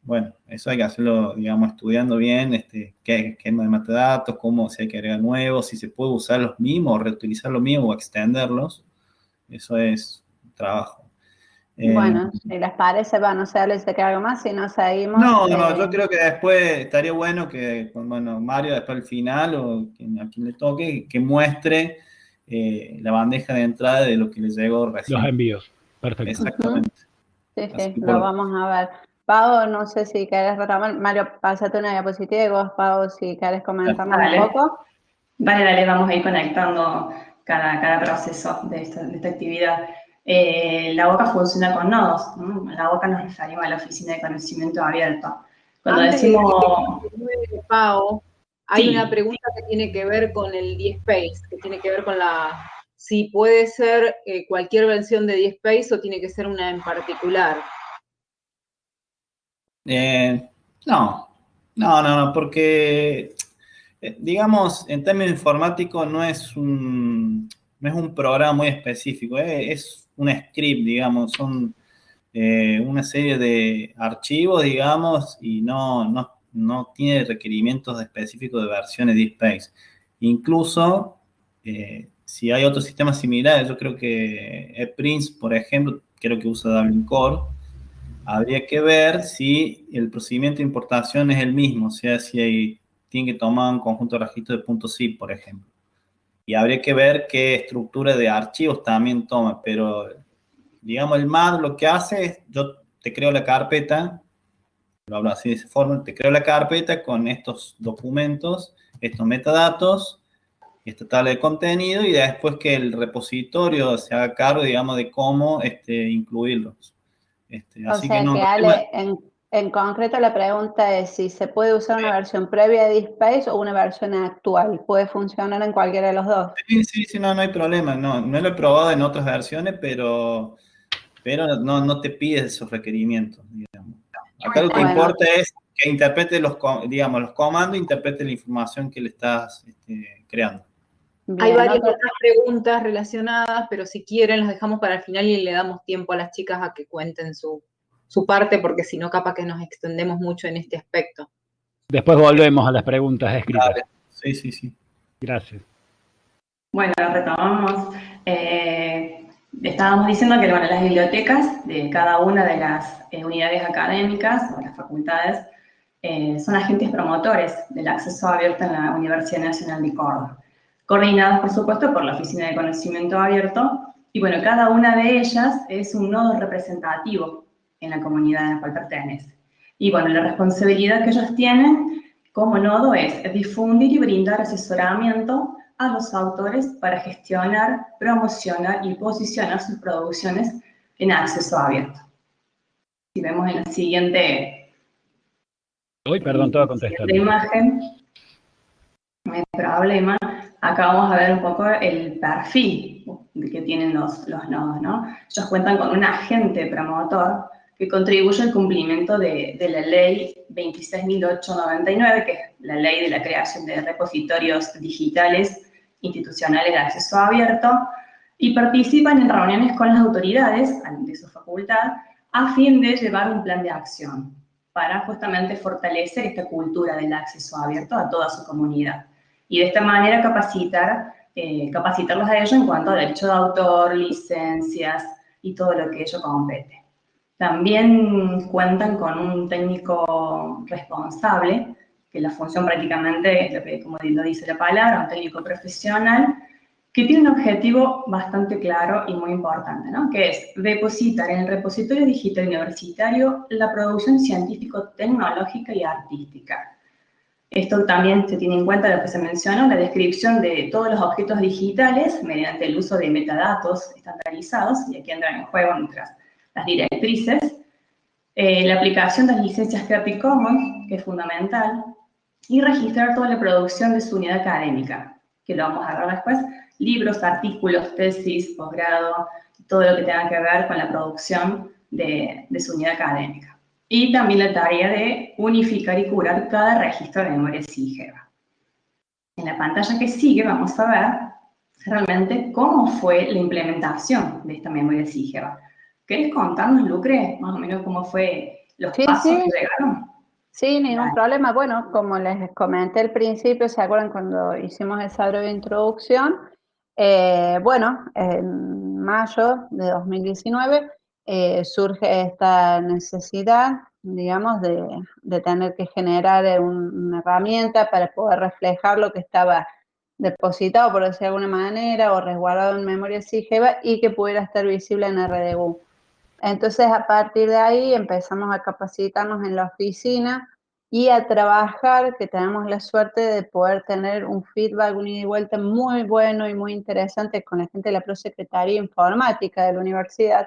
C: bueno, eso hay que hacerlo, digamos, estudiando bien este, qué esquema de metadatos, cómo se hay que agregar nuevos, si se puede usar los mismos, reutilizar los mismos o extenderlos. Eso es trabajo.
B: Eh, bueno, si les parece, va, no sé, les de algo más, si no seguimos.
C: No, no, eh, yo creo que después estaría bueno que, bueno, Mario después al final, o a quien le toque, que muestre eh, la bandeja de entrada de lo que les llegó
D: recién. Los envíos, perfecto.
B: Exactamente. Sí, sí, lo vamos a ver. Pau, no sé si querés retomar. Mario, pásate una diapositiva y vos, Pau, si querés comentarnos un poco.
E: Vale, dale, vamos a ir conectando cada, cada proceso de esta, de esta actividad. Eh, la boca funciona con nodos. La boca nos referimos a la oficina de conocimiento abierto. Cuando decimos...
A: Pau, hay una pregunta que tiene que ver con el DSpace, que tiene que ver con la... Si puede ser eh, cualquier versión de DSpace o tiene que ser una en particular.
C: Eh, no, no, no, no, porque, digamos, en términos informáticos no es un, no es un programa muy específico, es un script, digamos, son eh, una serie de archivos, digamos, y no, no, tiene requerimientos específicos de versiones de Space. Incluso, eh, si hay otros sistemas similares, yo creo que ePrince, por ejemplo, creo que usa Dublin Core, habría que ver si el procedimiento de importación es el mismo, o sea, si hay, tiene que tomar un conjunto de registros de .zip, por ejemplo y habría que ver qué estructura de archivos también toma, pero digamos el MAD lo que hace es, yo te creo la carpeta, lo hablo así de esa forma, te creo la carpeta con estos documentos, estos metadatos, esta tabla de contenido y después que el repositorio se haga cargo, digamos, de cómo este, incluirlos.
B: Este, así que, no, Ale, en concreto la pregunta es si se puede usar una versión previa de DSpace o una versión actual. ¿Puede funcionar en cualquiera de los dos?
C: Sí, sí, sí, no, no hay problema. No, no lo he probado en otras versiones, pero, pero no, no te pides esos requerimientos, Acá lo que importa es que interprete los, digamos, los comandos, interprete la información que le estás este, creando.
A: Hay varias otras preguntas relacionadas, pero si quieren las dejamos para el final y le damos tiempo a las chicas a que cuenten su, su parte, porque si no, capaz que nos extendemos mucho en este aspecto.
D: Después volvemos a las preguntas escritas.
C: Sí, sí, sí.
D: Gracias.
E: Bueno, retomamos. Eh, estábamos diciendo que las bibliotecas de cada una de las eh, unidades académicas o las facultades eh, son agentes promotores del acceso abierto en la Universidad Nacional de Córdoba, coordinadas, por supuesto, por la Oficina de Conocimiento Abierto. Y bueno, cada una de ellas es un nodo representativo en la comunidad a la cual pertenece. Y bueno, la responsabilidad que ellos tienen como nodo es difundir y brindar asesoramiento a los autores para gestionar, promocionar y posicionar sus producciones en acceso abierto. Si vemos en la siguiente...
D: Uy, perdón, te voy a contestar.
E: La imagen, no hay problema. Acá vamos a ver un poco el perfil que tienen los, los nodos, ¿no? Ellos cuentan con un agente promotor que contribuye al cumplimiento de, de la ley 26.899, que es la ley de la creación de repositorios digitales institucionales de acceso abierto, y participan en reuniones con las autoridades de su facultad a fin de llevar un plan de acción para justamente fortalecer esta cultura del acceso abierto a toda su comunidad. Y de esta manera capacitar, eh, capacitarlos a ellos en cuanto a derecho de autor, licencias y todo lo que ello compete. También cuentan con un técnico responsable, que la función prácticamente es lo que, como lo dice la palabra, un técnico profesional, que tiene un objetivo bastante claro y muy importante, ¿no? que es depositar en el repositorio digital universitario la producción científico-tecnológica y artística. Esto también se tiene en cuenta lo que se mencionó, la descripción de todos los objetos digitales mediante el uso de metadatos estandarizados, y aquí entran en juego nuestras las directrices, eh, la aplicación de las licencias Creative Commons, que es fundamental, y registrar toda la producción de su unidad académica, que lo vamos a ver después, libros, artículos, tesis, posgrado, todo lo que tenga que ver con la producción de, de su unidad académica. Y también la tarea de unificar y curar cada registro de memoria SIGEVA. En la pantalla que sigue vamos a ver realmente cómo fue la implementación de esta memoria SIGEVA. ¿Querés contarnos, Lucre, más o menos cómo fue los pasos que llegaron?
B: Sí, ningún problema. Bueno, como les comenté al principio, ¿se acuerdan cuando hicimos esa breve introducción? Eh, bueno, en mayo de 2019 eh, surge esta necesidad, digamos, de, de tener que generar una herramienta para poder reflejar lo que estaba depositado, por decir de alguna manera, o resguardado en memoria SIGEVA y que pudiera estar visible en RDU. Entonces, a partir de ahí empezamos a capacitarnos en la oficina y a trabajar, que tenemos la suerte de poder tener un feedback, un ida y vuelta muy bueno y muy interesante con la gente de la Prosecretaría Informática de la universidad.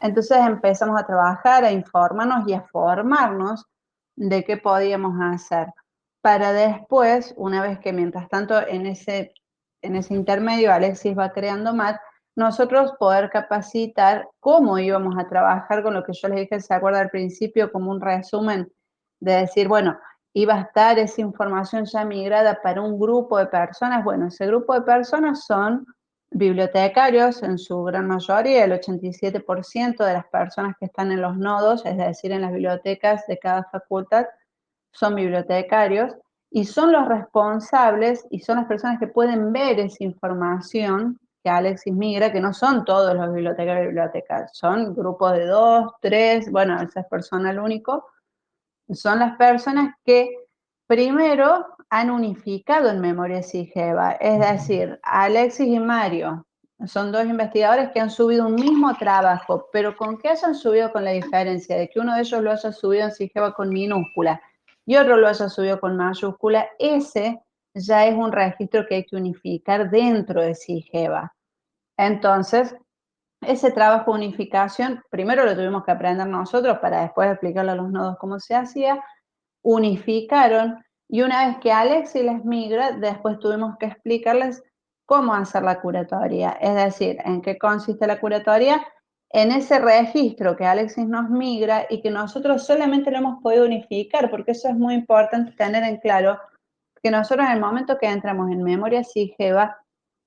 B: Entonces empezamos a trabajar, a informarnos y a formarnos de qué podíamos hacer. Para después, una vez que mientras tanto en ese, en ese intermedio Alexis va creando más, nosotros poder capacitar cómo íbamos a trabajar con lo que yo les dije, se acuerda al principio, como un resumen de decir, bueno, iba a estar esa información ya migrada para un grupo de personas. Bueno, ese grupo de personas son bibliotecarios en su gran mayoría, el 87% de las personas que están en los nodos, es decir, en las bibliotecas de cada facultad, son bibliotecarios y son los responsables y son las personas que pueden ver esa información que Alexis migra, que no son todos los bibliotecarios y bibliotecas, son grupos de dos, tres, bueno, esa es personal único, son las personas que primero han unificado en memoria SIGEVA, es decir, Alexis y Mario son dos investigadores que han subido un mismo trabajo, pero ¿con qué hayan subido con la diferencia? De que uno de ellos lo haya subido en SIGEVA con minúscula y otro lo haya subido con mayúscula, ese ya es un registro que hay que unificar dentro de SIGEVA. Entonces, ese trabajo de unificación, primero lo tuvimos que aprender nosotros para después explicarle a los nodos cómo se hacía, unificaron y una vez que Alexis les migra, después tuvimos que explicarles cómo hacer la curatoria, es decir, en qué consiste la curatoria, en ese registro que Alexis nos migra y que nosotros solamente lo hemos podido unificar, porque eso es muy importante tener en claro, que nosotros en el momento que entramos en memoria SIGEVA,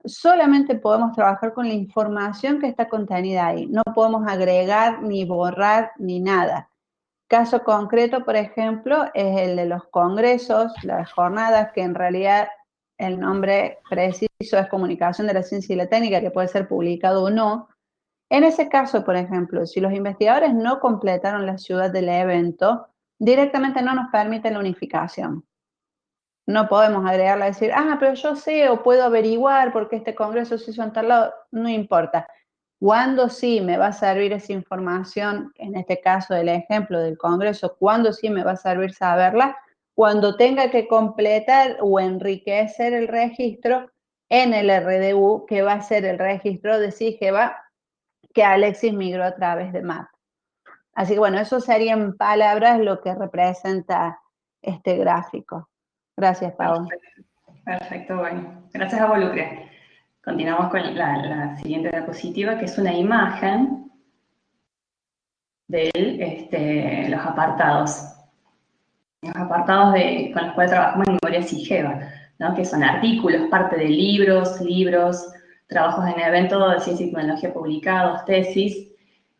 B: solamente podemos trabajar con la información que está contenida ahí. No podemos agregar ni borrar ni nada. Caso concreto, por ejemplo, es el de los congresos, las jornadas, que en realidad el nombre preciso es Comunicación de la Ciencia y la Técnica, que puede ser publicado o no. En ese caso, por ejemplo, si los investigadores no completaron la ciudad del evento, directamente no nos permite la unificación. No podemos agregarla y decir, ah, pero yo sé o puedo averiguar porque este congreso se hizo en tal lado. No importa. ¿Cuándo sí me va a servir esa información, en este caso del ejemplo del congreso, cuándo sí me va a servir saberla? cuando tenga que completar o enriquecer el registro en el RDU, que va a ser el registro de SIGEVA que Alexis migró a través de MAP. Así que bueno, eso sería en palabras lo que representa este gráfico. Gracias, Pau.
E: Perfecto, bueno. Gracias a Volucre. Continuamos con la, siguiente diapositiva, que es una imagen de este, los apartados. Los apartados de, con los cuales trabajamos en Memoria SIGEVA, ¿no? que son artículos, parte de libros, libros, trabajos en eventos de ciencia y tecnología publicados, tesis.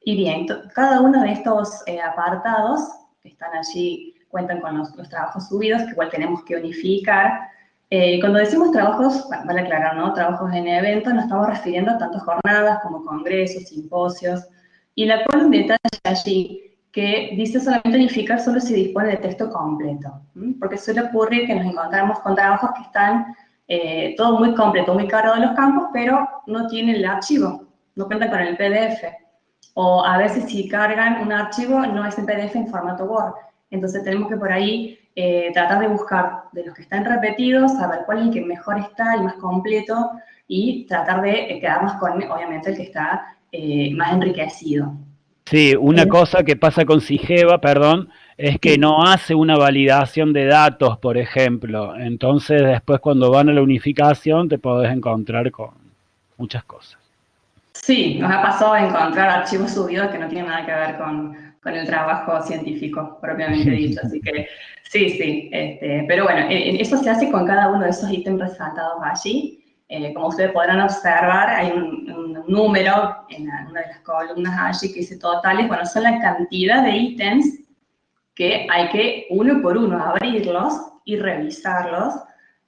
E: Y bien, cada uno de estos eh, apartados que están allí cuentan con los, trabajos subidos, que igual tenemos que unificar. Eh, cuando decimos trabajos, vale aclarar, ¿no? Trabajos en eventos, nos estamos refiriendo a tantas jornadas como congresos, simposios, y la cual un detalle allí que dice solamente unificar solo si dispone de texto completo, porque suele ocurrir que nos encontramos con trabajos que están eh, todo muy completo, muy cargado de los campos, pero no tienen el archivo, no cuentan con el PDF. O a veces si cargan un archivo, no es en PDF en formato Word. Entonces tenemos que por ahí eh, tratar de buscar de los que están repetidos, saber cuál es el que mejor está, el más completo, y tratar de eh, quedarnos con, obviamente, el que está más enriquecido.
D: Sí, una cosa que pasa con Sigeva, perdón, es que no hace una validación de datos, por ejemplo. Entonces, después cuando van a la unificación, te podés encontrar con muchas cosas.
E: Sí, nos ha pasado encontrar archivos subidos que no tienen nada que ver con, el trabajo científico, propiamente dicho. Así que, sí, sí. Este, pero bueno, eso se hace con cada uno de esos ítems resaltados allí. Eh, como ustedes podrán observar, hay un, un número en una de las columnas allí que dice totales. Bueno, son la cantidad de ítems que hay que uno por uno abrirlos y revisarlos.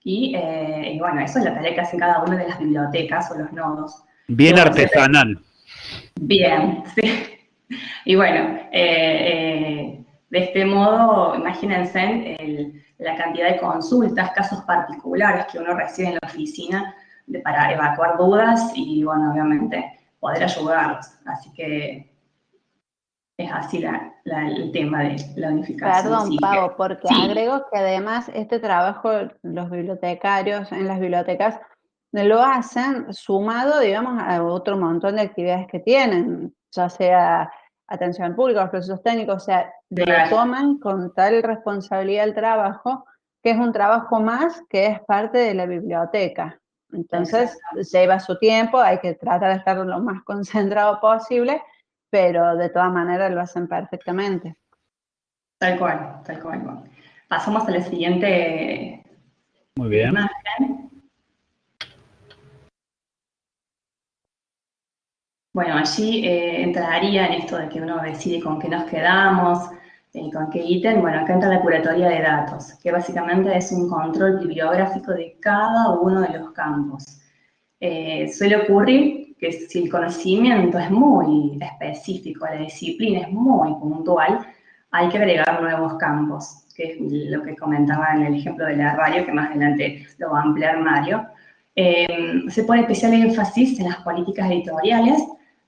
E: Eh, y, bueno, eso es la tarea que hacen cada una de las bibliotecas o los nodos.
D: Bien artesanal.
E: Bien, sí. Y bueno, eh, eh, de este modo, imagínense la cantidad de consultas, casos particulares que uno recibe en la oficina de, para evacuar dudas y, bueno, obviamente, poder ayudarlos. Así que es así el tema de la unificación.
B: Perdón, Pau, porque agrego que además este trabajo los bibliotecarios en las bibliotecas lo hacen sumado, digamos, a otro montón de actividades que tienen, ya sea atención pública, los procesos técnicos, o sea, lo toman con tal responsabilidad el trabajo, que es un trabajo más que es parte de la biblioteca. Entonces, lleva su tiempo, hay que tratar de estar lo más concentrado posible, pero de todas maneras lo hacen perfectamente.
E: Tal cual, tal cual. Pasamos a la siguiente
D: Muy bien.
E: imagen. Bueno, allí eh, entraría en esto de que uno decide con qué nos quedamos, eh, con qué ítem. Bueno, acá entra la curatoria de datos, que básicamente es un control bibliográfico de cada uno de los campos. Eh, suele ocurrir que si el conocimiento es muy específico, la disciplina es muy puntual, hay que agregar nuevos campos, que es lo que comentaba en el ejemplo del herbario, que más adelante lo va a ampliar Mario. Eh, se pone especial énfasis en las políticas editoriales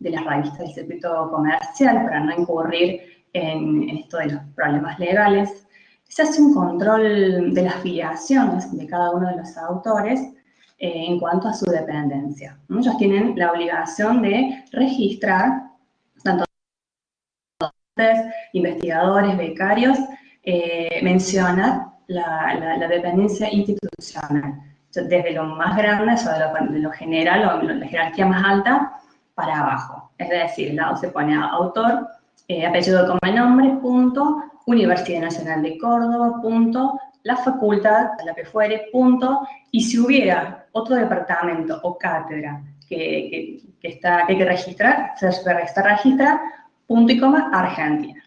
E: de las revistas del circuito comercial para no incurrir en, esto de los problemas legales. Se hace un control de las filiaciones de cada uno de los autores eh, en cuanto a su dependencia. Ellos tienen la obligación de registrar, tanto investigadores, becarios, eh, mencionar la, dependencia institucional, desde lo más grande, o de lo, general, o la jerarquía más alta, para abajo. Es decir, el lado se pone autor, eh, apellido como nombre, punto, Universidad Nacional de Córdoba, punto, la facultad, a la que fuere, punto, y si hubiera otro departamento o cátedra que, está, que hay que registrar, se registra, punto y coma, Argentina.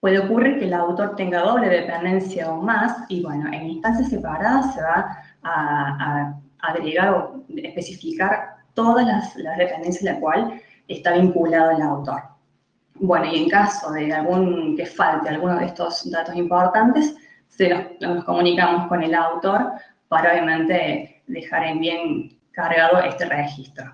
E: Puede ocurrir que el autor tenga doble dependencia o más, y bueno, en instancias separadas se va a, agregar o especificar todas las, las dependencias a las cuales está vinculado el autor. Bueno, y en caso de algún que falte alguno de estos datos importantes, nos, comunicamos con el autor para obviamente dejar en bien cargado este registro.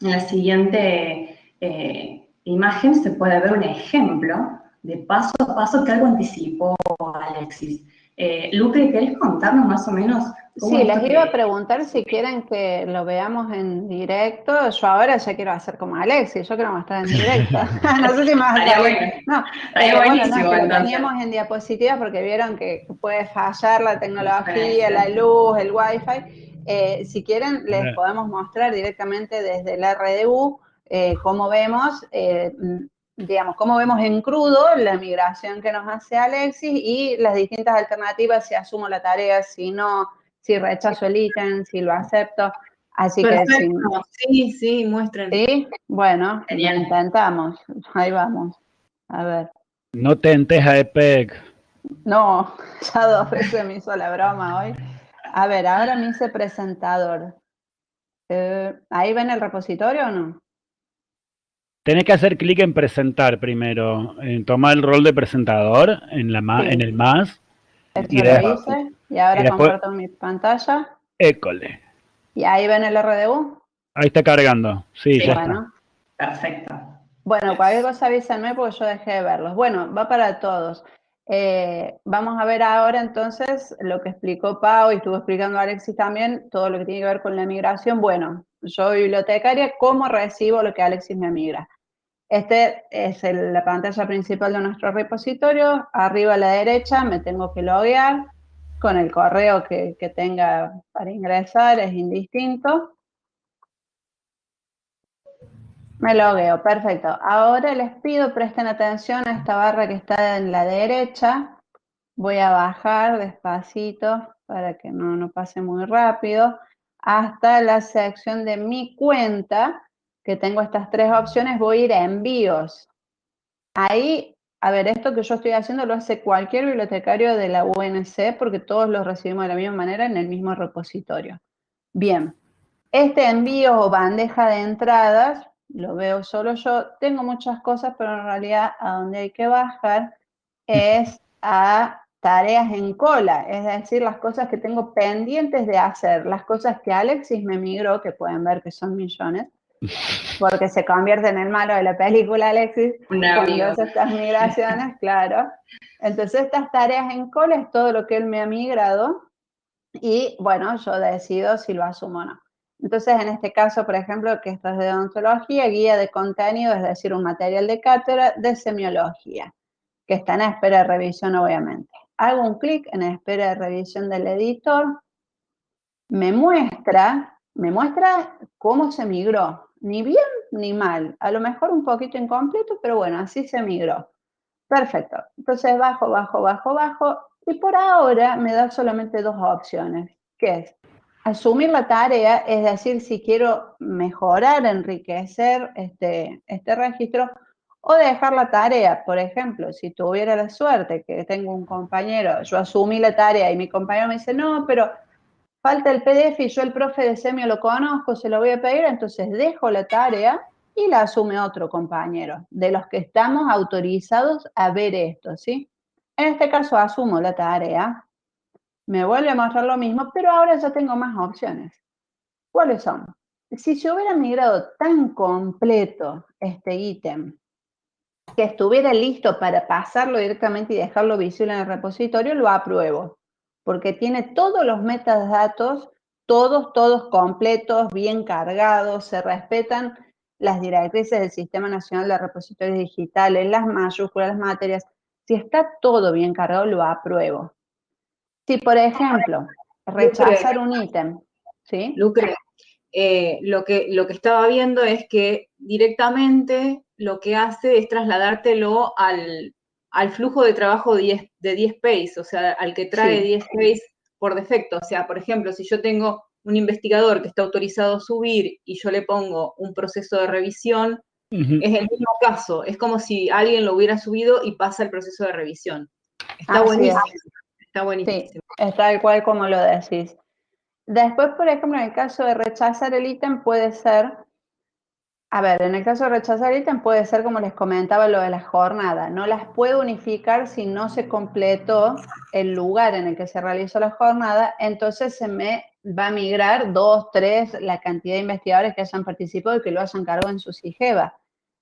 E: En la siguiente eh, imagen se puede ver un ejemplo de paso a paso que algo anticipó Alexis. Eh, Luque, ¿querés contarnos más o menos?
B: Sí, les iba a preguntar si quieren que lo veamos en directo. Yo ahora ya quiero hacer como Alexi, yo quiero mostrar en directo. no sé si más No, eh, bueno, no, lo teníamos en diapositivas porque vieron que puede fallar la tecnología, la luz, el wifi. Eh, si quieren, les podemos mostrar directamente desde el RDU eh, cómo vemos eh, digamos, cómo vemos en crudo la migración que nos hace Alexis y las distintas alternativas, si asumo la tarea, si no, si rechazo el ítem, si lo acepto. Así que
A: sí, sí, muestren.
B: Sí, bueno, intentamos. Ahí vamos. A ver.
D: No tentes a EPEC.
B: No, ya dos veces me hizo la broma hoy. A ver, ahora me hice presentador. Eh, ¿Ahí ven el repositorio o no?
D: Tenés que hacer clic en presentar primero, en tomar el rol de presentador en, la en el más.
B: Esto y, lo hice, y ahora comparto mi pantalla.
D: École.
B: ¿Y ahí ven el RDU?
D: Ahí está cargando, sí, ya
E: bueno. Perfecto.
B: Bueno, cualquier cosa avísenme porque yo dejé de verlos. Bueno, va para todos. Eh, vamos a ver ahora entonces lo que explicó Pau y estuvo explicando Alexis también, todo lo que tiene que ver con la migración. Bueno, yo bibliotecaria, ¿cómo recibo lo que Alexis me migra? Este es la pantalla principal de nuestro repositorio. Arriba a la derecha me tengo que loguear con el correo que, que tenga para ingresar, es indistinto. Me logueo, perfecto. Ahora les pido presten atención a esta barra que está en la derecha. Voy a bajar despacito para que no, no pase muy rápido hasta la sección de mi cuenta, que tengo estas tres opciones, voy a ir a envíos. Ahí, a ver, esto que yo estoy haciendo lo hace cualquier bibliotecario de la UNC porque todos los recibimos de la misma manera en el mismo repositorio. Bien, este envío o bandeja de entradas, lo veo solo yo, tengo muchas cosas, pero en realidad a donde hay que bajar es a tareas en cola, es decir, las cosas que tengo pendientes de hacer, las cosas que Alexis me migró, que pueden ver que son millones, porque se convierte en el malo de la película Alexis, cuando hace estas migraciones, claro. Entonces estas tareas en cola es todo lo que él me ha migrado y bueno, yo decido si lo asumo o no. Entonces, en este caso, por ejemplo, que esto es de odontología, guía de contenido, es decir, un material de cátedra de semiología, que está en espera de revisión, obviamente hago un clic en espera de revisión del editor, me muestra, me muestra cómo se migró, ni bien ni mal, a lo mejor un poquito incompleto, pero bueno, así se migró. Perfecto, entonces bajo, bajo, bajo, bajo, y por ahora me da solamente dos opciones, que es asumir la tarea, es decir, si quiero mejorar, enriquecer este, este registro, o dejar la tarea. Por ejemplo, si tuviera la suerte que tengo un compañero, yo asumí la tarea y mi compañero me dice, no, pero falta el PDF y yo el profe de semio lo conozco, se lo voy a pedir, entonces dejo la tarea y la asume otro compañero, de los que estamos autorizados a ver esto, ¿sí? En este caso asumo la tarea, me vuelve a mostrar lo mismo, pero ahora ya tengo más opciones. ¿Cuáles son? Si se hubiera migrado tan completo este ítem que estuviera listo para pasarlo directamente y dejarlo visible en el repositorio, lo apruebo, porque tiene todos los metadatos, todos, todos completos, bien cargados, se respetan las directrices del Sistema Nacional de Repositorios Digitales, las mayúsculas, las materias. Si está todo bien cargado, lo apruebo. Si, por ejemplo, rechazar un ítem, ¿sí?
A: Lucre, eh, lo, que, lo que estaba viendo es que directamente lo que hace es trasladártelo al, flujo de trabajo de 10 Space, o sea, al que trae 10 Space por defecto. O sea, por ejemplo, si yo tengo un investigador que está autorizado a subir y yo le pongo un proceso de revisión, es el mismo caso. Es como si alguien lo hubiera subido y pasa el proceso de revisión. Está buenísimo.
B: Está buenísimo. Sí, es tal cual como lo decís. Después, por ejemplo, en el caso de rechazar el ítem puede ser a ver, en el caso de rechazar ítem puede ser como les comentaba lo de la jornada. No las puedo unificar si no se completó el lugar en el que se realizó la jornada, entonces se me va a migrar dos, tres, la cantidad de investigadores que hayan participado y que lo hayan cargado en su SIGEVA.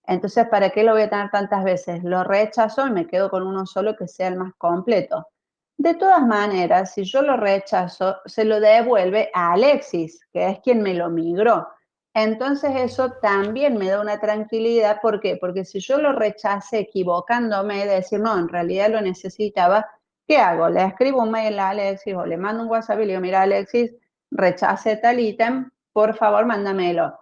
B: Entonces, ¿para qué lo voy a tener tantas veces? Lo rechazo y me quedo con uno solo que sea el más completo. De todas maneras, si yo lo rechazo, se lo devuelve a Alexis, que es quien me lo migró. Entonces eso también me da una tranquilidad. ¿Por qué? Porque si yo lo rechacé equivocándome, de decir, no, en realidad lo necesitaba, ¿qué hago? Le escribo un mail a Alexis o le mando un WhatsApp y le digo, mira Alexis, rechace tal ítem, por favor mándamelo.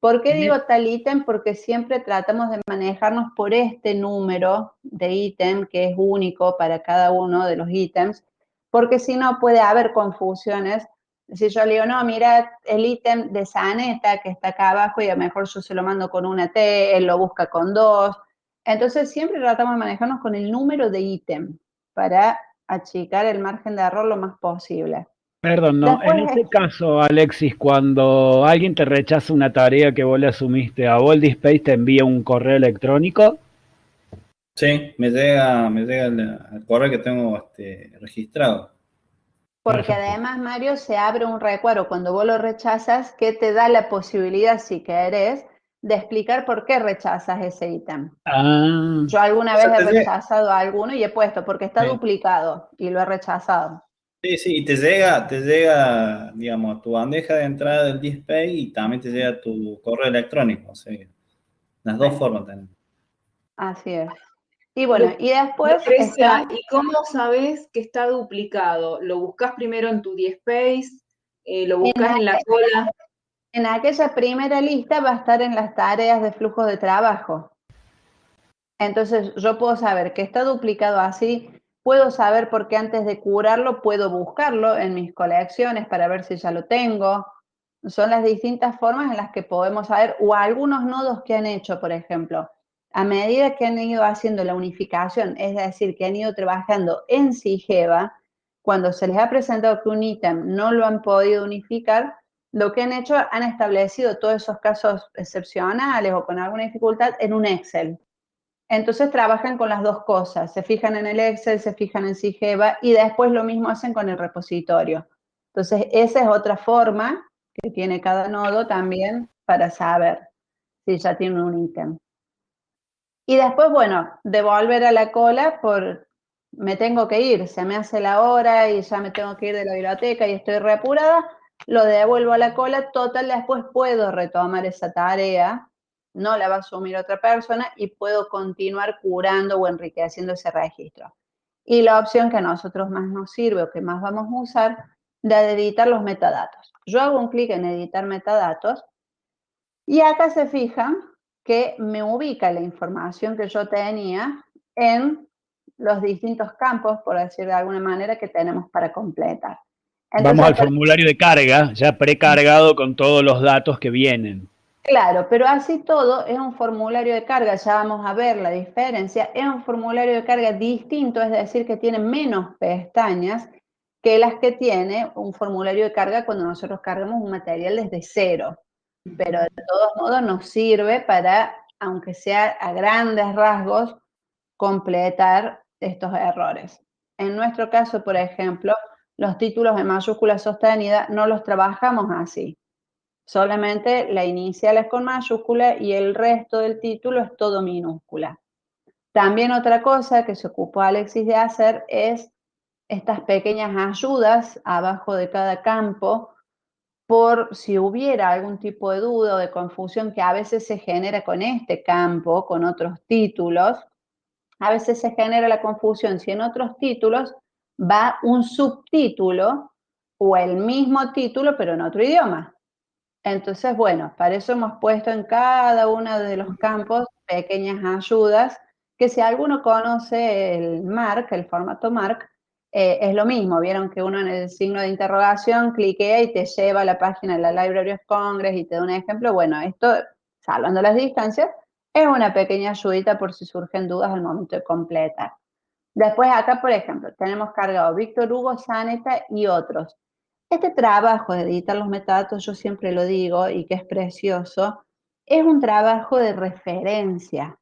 B: ¿Por qué digo tal ítem? Porque siempre tratamos de manejarnos por este número de ítem que es único para cada uno de los ítems, porque si no puede haber confusiones. Si yo le digo, no, mira el ítem de Saneta que está acá abajo y a lo mejor yo se lo mando con una T, él lo busca con dos. Entonces siempre tratamos de manejarnos con el número de ítem para achicar el margen de error lo más posible.
D: Perdón, no. en este caso, Alexis, cuando alguien te rechaza una tarea que vos le asumiste, ¿a Space te envía un correo electrónico?
C: Sí, me llega, me llega el, correo que tengo este, registrado.
B: Porque además, Mario, se abre un recuadro cuando vos lo rechazas que te da la posibilidad, si querés, de explicar por qué rechazas ese ítem. Ah. Yo alguna vez he rechazado a alguno y he puesto porque está duplicado y lo he rechazado.
C: Sí, sí, y te llega, te llega, digamos, tu bandeja de entrada del display y también te llega tu correo electrónico, o sea, las dos formas tenemos.
B: Así es. Y bueno, y después.
A: ¿Y cómo sabes que está duplicado? ¿Lo buscas primero en tu DSpace? Eh, ¿Lo buscas en, la cola?
B: En aquella primera lista va a estar en las tareas de flujo de trabajo. Entonces, yo puedo saber que está duplicado así Puedo saber por qué antes de curarlo puedo buscarlo en mis colecciones para ver si ya lo tengo. Son las distintas formas en las que podemos saber, o algunos nodos que han hecho, por ejemplo, a medida que han ido haciendo la unificación, es decir, que han ido trabajando en Sigeva, cuando se les ha presentado que un ítem no lo han podido unificar, lo que han hecho, han establecido todos esos casos excepcionales o con alguna dificultad en un Excel. Entonces trabajan con las dos cosas, se fijan en el Excel, se fijan en Sigeva y después lo mismo hacen con el repositorio. Entonces esa es otra forma que tiene cada nodo también para saber si ya tiene un ítem. Y después, bueno, devolver a la cola por me tengo que ir, se me hace la hora y ya me tengo que ir de la biblioteca y estoy reapurada, lo devuelvo a la cola, total, después puedo retomar esa tarea no la va a asumir otra persona y puedo continuar curando o enriqueciendo ese registro. Y la opción que a nosotros más nos sirve o que más vamos a usar, de editar los metadatos. Yo hago un clic en editar metadatos y acá se fijan que me ubica la información que yo tenía en los distintos campos, por decir de alguna manera, que tenemos para completar.
D: Vamos al formulario de carga, ya precargado con todos los datos que vienen.
B: Claro, pero así todo es un formulario de carga, ya vamos a ver la diferencia, es un formulario de carga distinto, es decir, que tiene menos pestañas que las que tiene un formulario de carga cuando nosotros cargamos un material desde cero. Pero de todos modos nos sirve para, aunque sea a grandes rasgos, completar estos errores. En nuestro caso, por ejemplo, los títulos en mayúscula sostenida no los trabajamos así. Solamente la inicial es con mayúscula y el resto del título es todo minúscula. También otra cosa que se ocupó Alexis de hacer es estas pequeñas ayudas abajo de cada campo por si hubiera algún tipo de duda o de confusión que a veces se genera con este campo, con otros títulos. A veces se genera la confusión si en otros títulos va un subtítulo o el mismo título pero en otro idioma. Entonces, bueno, para eso hemos puesto en cada uno de los campos pequeñas ayudas, que si alguno conoce el MARC, el formato MARC, eh, es lo mismo. Vieron que uno en el signo de interrogación cliquea y te lleva a la página de la Library of Congress y te da un ejemplo. Bueno, esto, salvando las distancias, es una pequeña ayudita por si surgen dudas al momento de completar. Después acá, por ejemplo, tenemos cargado Víctor Hugo, Saneta y otros. Este trabajo de editar los metadatos, yo siempre lo digo y que es precioso, es un trabajo de referencia.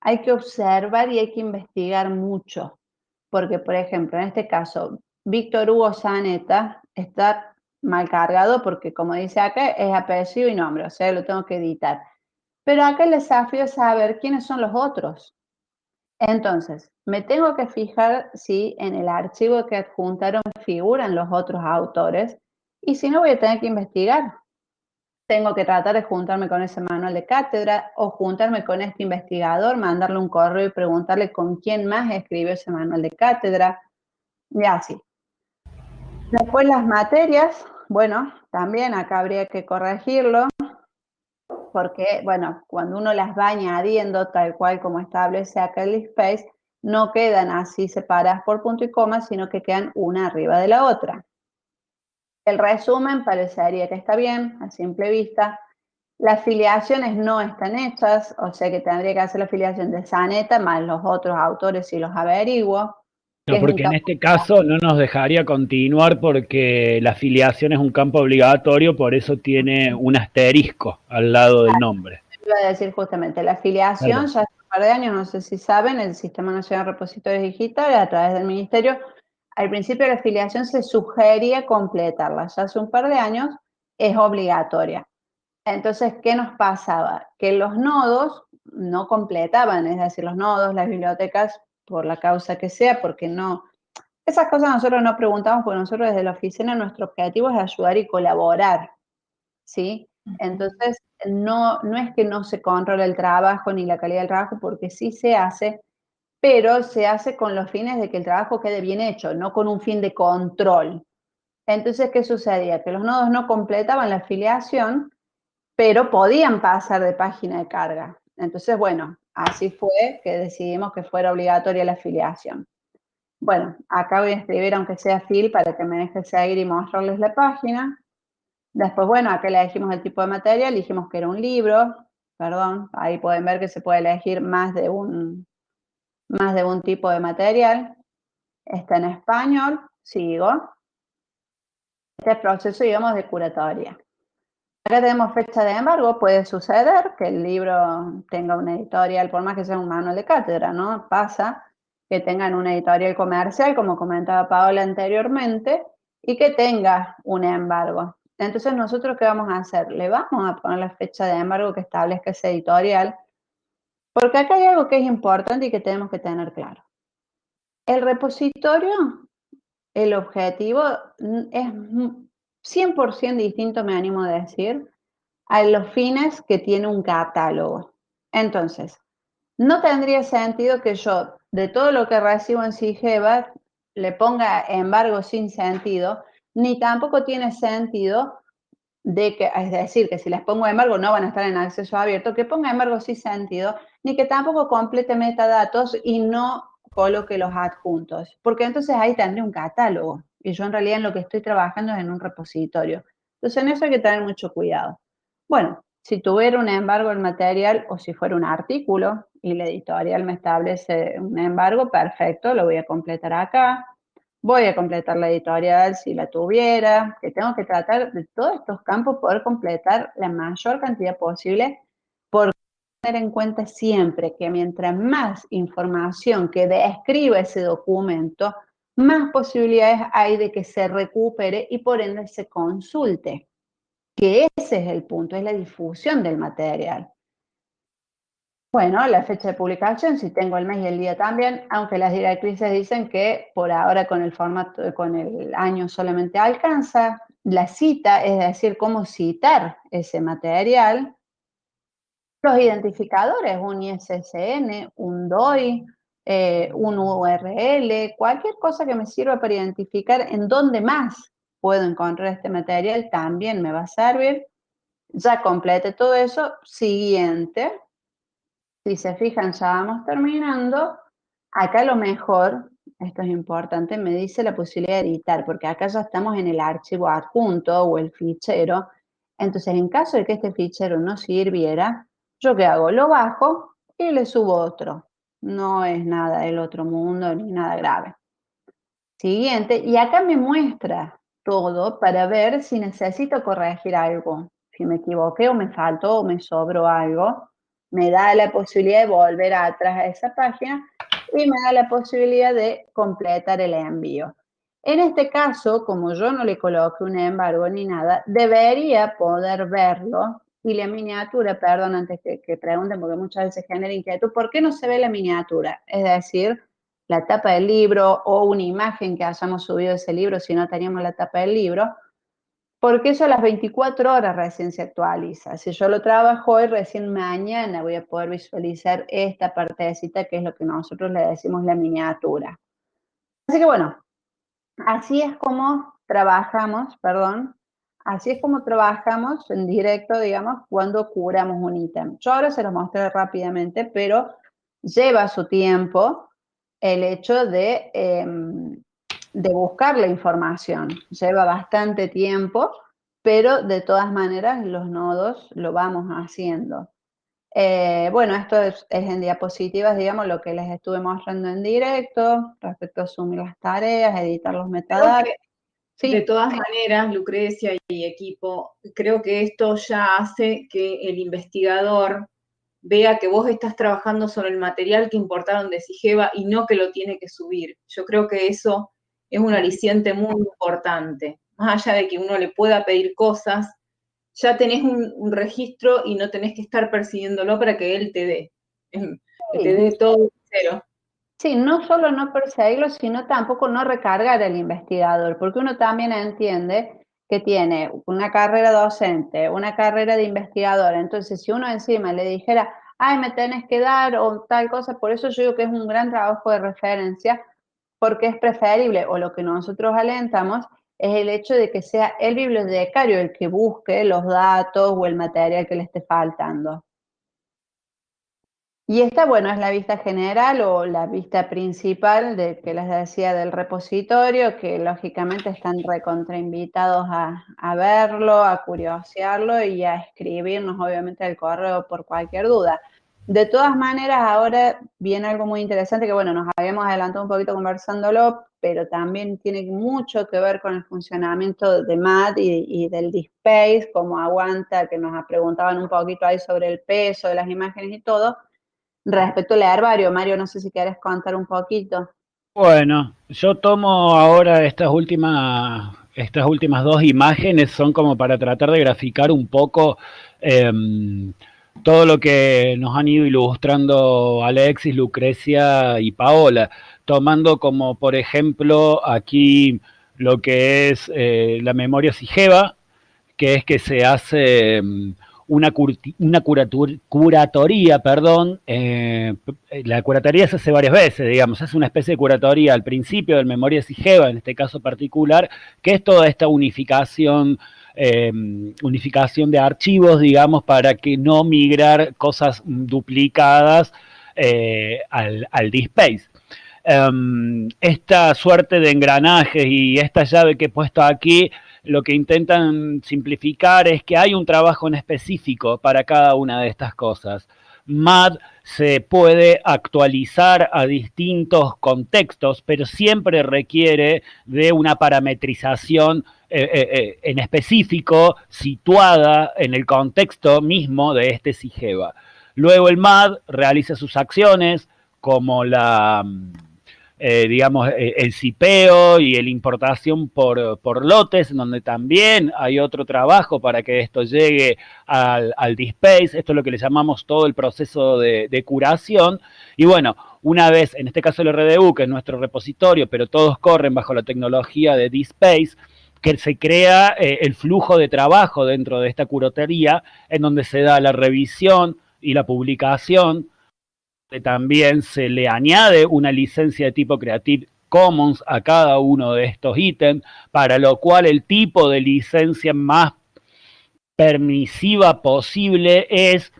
B: Hay que observar y hay que investigar mucho. Porque, por ejemplo, en este caso, Víctor Hugo Saneta está mal cargado porque, como dice acá, es apellido y nombre, o sea, lo tengo que editar. Pero acá el desafío es saber quiénes son los otros. Entonces, me tengo que fijar si en el archivo que adjuntaron figuran los otros autores y si no voy a tener que investigar. Tengo que tratar de juntarme con ese manual de cátedra o juntarme con este investigador, mandarle un correo y preguntarle con quién más escribió ese manual de cátedra y así. Después las materias, bueno, también acá habría que corregirlo porque, bueno, cuando uno las va añadiendo tal cual como establece acá el space, no quedan así separadas por punto y coma, sino que quedan una arriba de la otra. El resumen parecería que está bien, a simple vista. Las filiaciones no están hechas, o sea que tendría que hacer la filiación de Saneta más los otros autores si los averiguo.
D: No, porque en este caso no nos dejaría continuar porque la filiación es un campo obligatorio, por eso tiene un asterisco al lado del nombre.
B: Iba a decir justamente, la filiación ya hace un par de años, no sé si saben, el Sistema Nacional de Repositorios Digitales a través del Ministerio, al principio la filiación se sugería completarla, ya hace un par de años es obligatoria. Entonces, ¿qué nos pasaba? Que los nodos no completaban, es decir, los nodos, las bibliotecas por la causa que sea, porque no... Esas cosas nosotros no preguntamos porque nosotros desde la oficina nuestro objetivo es ayudar y colaborar, ¿sí? Entonces, no, no es que no se controle el trabajo ni la calidad del trabajo, porque sí se hace, pero se hace con los fines de que el trabajo quede bien hecho, no con un fin de control. Entonces, ¿qué sucedía? Que los nodos no completaban la afiliación, pero podían pasar de página de carga. Entonces, bueno, Así fue que decidimos que fuera obligatoria la afiliación. Bueno, acá voy a escribir aunque sea fil para que me deje seguir y mostrarles la página. Después, bueno, acá le elegimos el tipo de material, dijimos que era un libro, perdón, ahí pueden ver que se puede elegir más de un, más de un tipo de material. Está en español, sigo. Este proceso, digamos, de curatoria. Acá tenemos fecha de embargo, puede suceder que el libro tenga una editorial, por más que sea un manual de cátedra, ¿no? Pasa que tengan una editorial comercial, como comentaba Paola anteriormente, y que tenga un embargo. Entonces, ¿nosotros qué vamos a hacer? Le vamos a poner la fecha de embargo que establezca ese editorial, porque acá hay algo que es importante y que tenemos que tener claro. El repositorio, el objetivo es 100% distinto, me animo a decir, a los fines que tiene un catálogo. Entonces, no tendría sentido que yo, de todo lo que recibo en CIGEVA, le ponga embargo sin sentido, ni tampoco tiene sentido de que, es decir, que si les pongo embargo no van a estar en acceso abierto, que ponga embargo sin sentido, ni que tampoco complete metadatos y no coloque los adjuntos, porque entonces ahí tendría un catálogo y yo en realidad en lo que estoy trabajando es en un repositorio. Entonces en eso hay que tener mucho cuidado. Bueno, si tuviera un embargo el material o si fuera un artículo y la editorial me establece un embargo, perfecto, lo voy a completar acá. Voy a completar la editorial si la tuviera, que tengo que tratar de todos estos campos poder completar la mayor cantidad posible por tener en cuenta siempre que mientras más información que describa ese documento, más posibilidades hay de que se recupere y por ende se consulte, que ese es el punto, es la difusión del material. Bueno, la fecha de publicación, si tengo el mes y el día también, aunque las directrices dicen que por ahora con el formato, con el año solamente alcanza, la cita, es decir, cómo citar ese material, los identificadores, un ISSN, un DOI, eh, un URL, cualquier cosa que me sirva para identificar en dónde más puedo encontrar este material también me va a servir. Ya complete todo eso. Siguiente. Si se fijan, ya vamos terminando. Acá lo mejor, esto es importante, me dice la posibilidad de editar, porque acá ya estamos en el archivo adjunto o el fichero. Entonces, en caso de que este fichero no sirviera, ¿yo qué hago? Lo bajo y le subo otro no es nada del otro mundo ni nada grave. Siguiente, y acá me muestra todo para ver si necesito corregir algo. Si me equivoqué o me faltó o me sobró algo, me da la posibilidad de volver atrás a esa página y me da la posibilidad de completar el envío. En este caso, como yo no le coloqué un embargo ni nada, debería poder verlo Y la miniatura, perdón, antes que, que pregunten, porque muchas veces genera inquietud, ¿por qué no se ve la miniatura? Es decir, la tapa del libro o una imagen que hayamos subido de ese libro si no teníamos la tapa del libro, porque eso a las 24 horas recién se actualiza. Si yo lo trabajo hoy, recién mañana voy a poder visualizar esta partecita que es lo que nosotros le decimos la miniatura. Así que bueno, así es como trabajamos, perdón, así es como trabajamos en directo, digamos, cuando curamos un ítem. Yo ahora se los mostré rápidamente, pero lleva su tiempo el hecho de em, de buscar la información. Lleva bastante tiempo, pero de todas maneras los nodos lo vamos haciendo. Eh, bueno, esto es, en diapositivas, digamos, lo que les estuve mostrando en directo, respecto a asumir las tareas, editar los metadatos.
A: De todas maneras, Lucrecia y equipo, creo que esto ya hace que el investigador vea que vos estás trabajando sobre el material que importaron de Sigeva y no que lo tiene que subir. Yo creo que eso es un aliciente muy importante. Más allá de que uno le pueda pedir cosas, ya tenés un, registro y no tenés que estar persiguiéndolo para que él te dé. Que te dé todo cero.
B: Sí, no solo no perseguirlo, sino tampoco no recargar al investigador, porque uno también entiende que tiene una carrera docente, una carrera de investigador, entonces si uno encima le dijera, ay, me tenés que dar o tal cosa, por eso yo digo que es un gran trabajo de referencia, porque es preferible, o lo que nosotros alentamos, es el hecho de que sea el bibliotecario el que busque los datos o el material que le esté faltando. Y esta, bueno, es la vista general o la vista principal de que les decía del repositorio, que lógicamente están recontrainvitados a, a verlo, a curiosearlo y a escribirnos obviamente el correo por cualquier duda. De todas maneras, ahora viene algo muy interesante que, bueno, nos habíamos adelantado un poquito conversándolo, pero también tiene mucho que ver con el funcionamiento de MAD y, del DSpace, cómo aguanta, que nos preguntaban un poquito ahí sobre el peso de las imágenes y todo. Respecto al herbario, Mario, no sé si quieres contar un poquito.
D: Bueno, yo tomo ahora estas últimas, estas últimas dos imágenes, son como para tratar de graficar un poco... Em, todo lo que nos han ido ilustrando Alexis, Lucrecia y Paola, tomando como por ejemplo aquí lo que es eh, la memoria sigeva, que es que se hace una, una curatoría, perdón, eh, la curatoría se hace varias veces, digamos, es una especie de curatoría al principio del memoria sigeva, en este caso particular, que es toda esta unificación Em, unificación de archivos, digamos, para que no migrar cosas duplicadas eh, al, al DSpace. Em, esta suerte de engranajes y esta llave que he puesto aquí, lo que intentan simplificar es que hay un trabajo en específico para cada una de estas cosas. MAD se puede actualizar a distintos contextos, pero siempre requiere de una parametrización eh, eh, eh, en específico situada en el contexto mismo de este SIGEVA. Luego el MAD realiza sus acciones como la, digamos, el cipeo y la importación por, por, lotes, donde también hay otro trabajo para que esto llegue al, al DSpace, esto es lo que le llamamos todo el proceso de, de curación, y bueno, una vez, en este caso el RDU, que es nuestro repositorio, pero todos corren bajo la tecnología de DSpace, que se crea eh, el flujo de trabajo dentro de esta curotería, en donde se da la revisión y la publicación, también se le añade una licencia de tipo Creative Commons a cada uno de estos ítems, para lo cual el tipo de licencia más permisiva posible es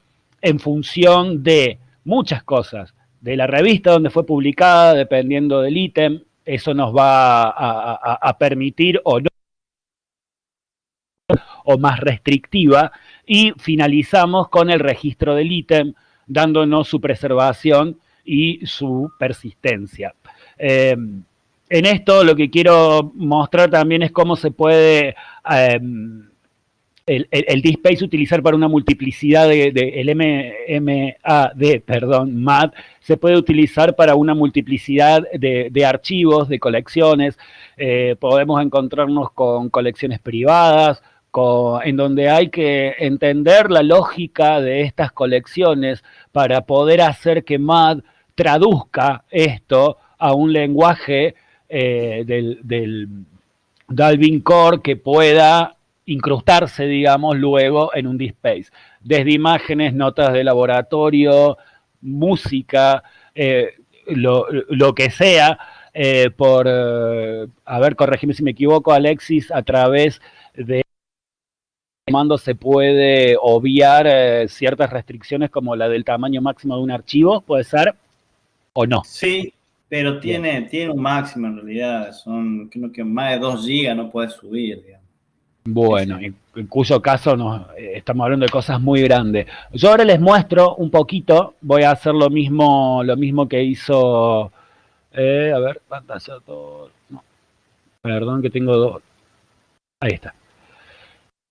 D: en función de muchas cosas, de la revista donde fue publicada, dependiendo del ítem, eso nos va a permitir o no o más restrictiva y finalizamos con el registro del ítem dándonos su preservación y su persistencia. Em, en esto lo que quiero mostrar también es cómo se puede em, el, el, utilizar para una multiplicidad de, el MAD, perdón, MAD, se puede utilizar para una multiplicidad de, archivos, de colecciones. Eh, podemos encontrarnos con colecciones privadas, en donde hay que entender la lógica de estas colecciones para poder hacer que MAD traduzca esto a un lenguaje eh, del, del Dalvin Core que pueda incrustarse, digamos, luego en un DSpace. Desde imágenes, notas de laboratorio, música, eh, lo, que sea, eh, por, a ver, corregime si me equivoco, Alexis, a través de comando se puede obviar eh, ciertas restricciones como la del tamaño máximo de un archivo, ¿puede ser? ¿O no?
C: Sí, pero tiene, tiene un máximo en realidad, son creo que más de 2 GB no puedes subir, digamos.
D: Bueno, en, en, cuyo caso nos, eh, estamos hablando de cosas muy grandes. Yo ahora les muestro un poquito, voy a hacer lo mismo, lo mismo que hizo, eh, a ver, pantalla todo, no, perdón que tengo dos, ahí está.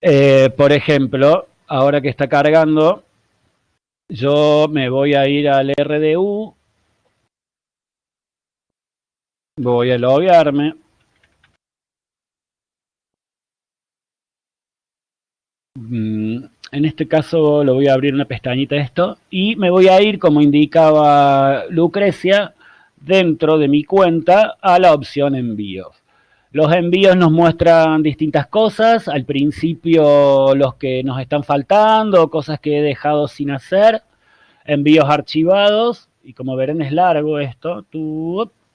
D: Eh, por ejemplo, ahora que está cargando, yo me voy a ir al RDU, voy a loguearme. Mm, en este caso lo voy a abrir una pestañita esto y me voy a ir, como indicaba Lucrecia, dentro de mi cuenta a la opción envíos. Los envíos nos muestran distintas cosas, al principio los que nos están faltando, cosas que he dejado sin hacer, envíos archivados, y como verán es largo esto,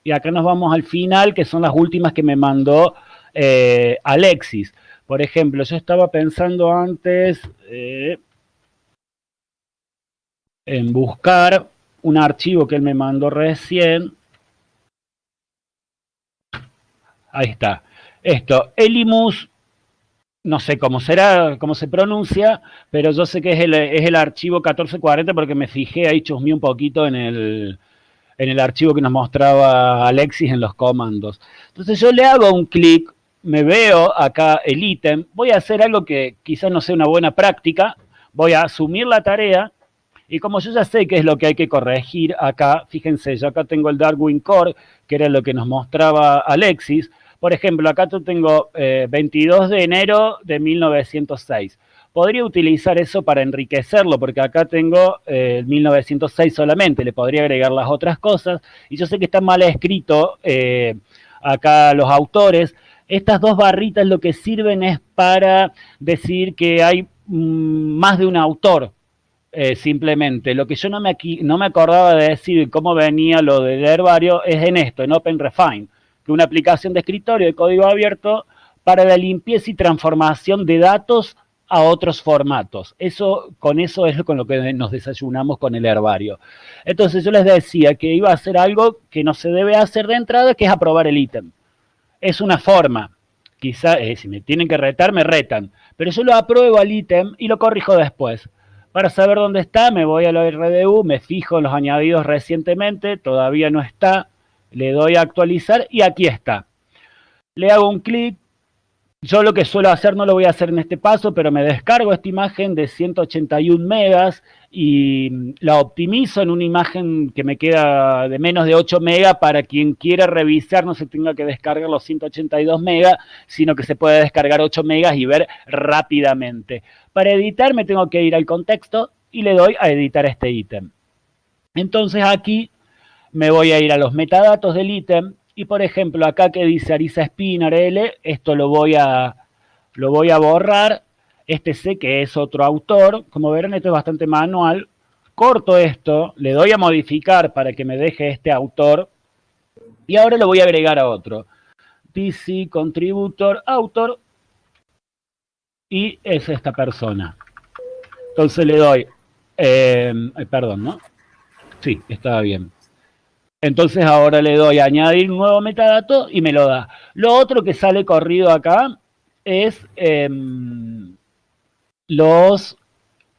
D: y acá nos vamos al final, que son las últimas que me mandó eh, Alexis. Por ejemplo, yo estaba pensando antes eh, en buscar un archivo que él me mandó recién. Ahí está. Esto, Elimus, no sé cómo será, cómo se pronuncia, pero yo sé que es el, es el archivo 1440 porque me fijé ahí, chusmé un poquito en el, en el archivo que nos mostraba Alexis en los comandos. Entonces yo le hago un clic me veo acá el ítem, voy a hacer algo que quizás no sea una buena práctica, voy a asumir la tarea y como yo ya sé qué es lo que hay que corregir acá, fíjense, yo acá tengo el Darwin Core, que era lo que nos mostraba Alexis, por ejemplo, acá tengo eh, 22 de enero de 1906. Podría utilizar eso para enriquecerlo, porque acá tengo eh, 1906 solamente, le podría agregar las otras cosas, y yo sé que está mal escrito eh, acá los autores, estas dos barritas lo que sirven es para decir que hay mmm, más de un autor, eh, simplemente. Lo que yo no me, aquí, no me acordaba de decir cómo venía lo del herbario es en esto, en OpenRefine, que una aplicación de escritorio de código abierto para la limpieza y transformación de datos a otros formatos. Eso, con eso es con lo que nos desayunamos con el herbario. Entonces yo les decía que iba a hacer algo que no se debe hacer de entrada, que es aprobar el ítem es una forma. Quizá, eh, si me tienen que retar, me retan. Pero yo lo apruebo al ítem y lo corrijo después. Para saber dónde está, me voy a la RDU, me fijo en los añadidos recientemente, todavía no está, le doy a actualizar y aquí está. Le hago un clic, yo lo que suelo hacer no lo voy a hacer en este paso, pero me descargo esta imagen de 181 megas y la optimizo en una imagen que me queda de menos de 8 megas para quien quiera revisar no se tenga que descargar los 182 megas, sino que se puede descargar 8 megas y ver rápidamente. Para editar me tengo que ir al contexto y le doy a editar este ítem. Entonces aquí me voy a ir a los metadatos del ítem y por ejemplo, acá que dice Arisa Spinner L, esto lo voy a, lo voy a borrar. Este sé que es otro autor. Como verán, esto es bastante manual. Corto esto, le doy a modificar para que me deje este autor. Y ahora lo voy a agregar a otro. DC Contributor Autor. Y es esta persona. Entonces le doy, eh, perdón, ¿no? Sí, estaba bien. Entonces ahora le doy a añadir un nuevo metadato y me lo da. Lo otro que sale corrido acá es eh, los,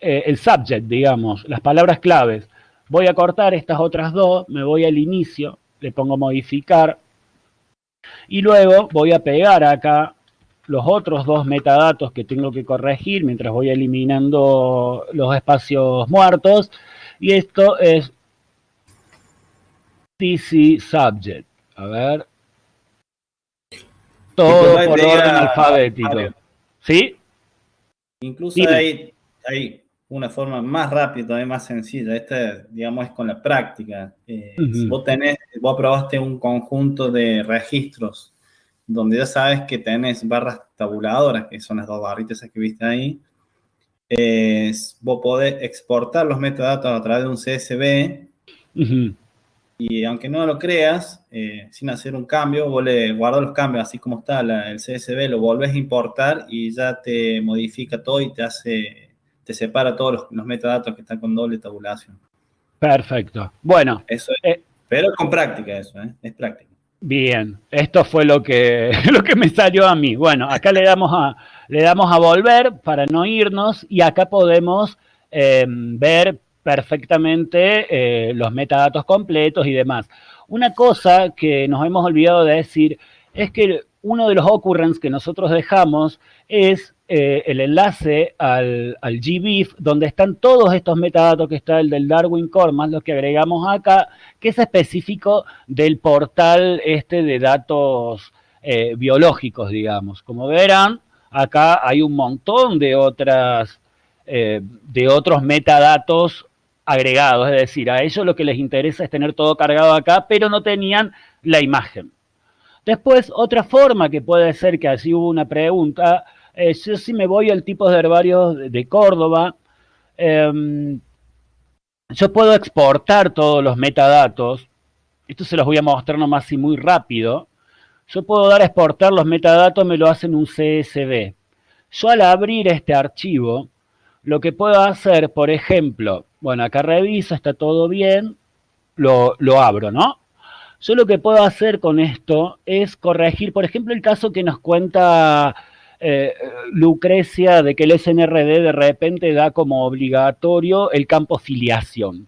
D: eh, el subject, digamos, las palabras claves. Voy a cortar estas otras dos, me voy al inicio, le pongo modificar y luego voy a pegar acá los otros dos metadatos que tengo que corregir mientras voy eliminando los espacios muertos y esto es TC Subject. A ver. Todo por orden alfabético. ¿Sí?
C: Incluso hay, hay una forma más rápida, todavía más sencilla. Esta, digamos, es con la práctica. Eh, si vos tenés, vos probaste un conjunto de registros donde ya sabes que tenés barras tabuladoras, que son las dos barritas que viste ahí, vos podés exportar los metadatos a través de un CSV y aunque no lo creas, eh, sin hacer un cambio, vos le guardas los cambios así como está el CSV, lo volvés a importar y ya te modifica todo y te hace, te separa todos los, metadatos que están con doble tabulación.
D: Perfecto. Bueno.
C: Eso es, eh, pero con práctica eso, ¿eh? es práctica.
D: Bien, esto fue lo que, lo que me salió a mí. Bueno, acá le damos a, le damos a volver para no irnos y acá podemos ver perfectamente eh, los metadatos completos y demás. Una cosa que nos hemos olvidado de decir es que uno de los occurrence que nosotros dejamos es eh, el enlace al, al GBIF, donde están todos estos metadatos que está el del Darwin Core, más los que agregamos acá, que es específico del portal este de datos eh, biológicos, digamos. Como verán, acá hay un montón de otras de otros metadatos agregados, es decir, a ellos lo que les interesa es tener todo cargado acá, pero no tenían la imagen. Después, otra forma que puede ser que así hubo una pregunta, es yo si me voy al tipo de herbario de Córdoba, em, yo puedo exportar todos los metadatos, esto se los voy a mostrar nomás y muy rápido, yo puedo dar a exportar los metadatos, me lo hacen un CSV. Yo al abrir este archivo, lo que puedo hacer, por ejemplo, bueno, acá reviso, está todo bien, lo, abro, ¿no? Yo lo que puedo hacer con esto es corregir, por ejemplo, el caso que nos cuenta eh, Lucrecia de que el SNRD de repente da como obligatorio el campo filiación.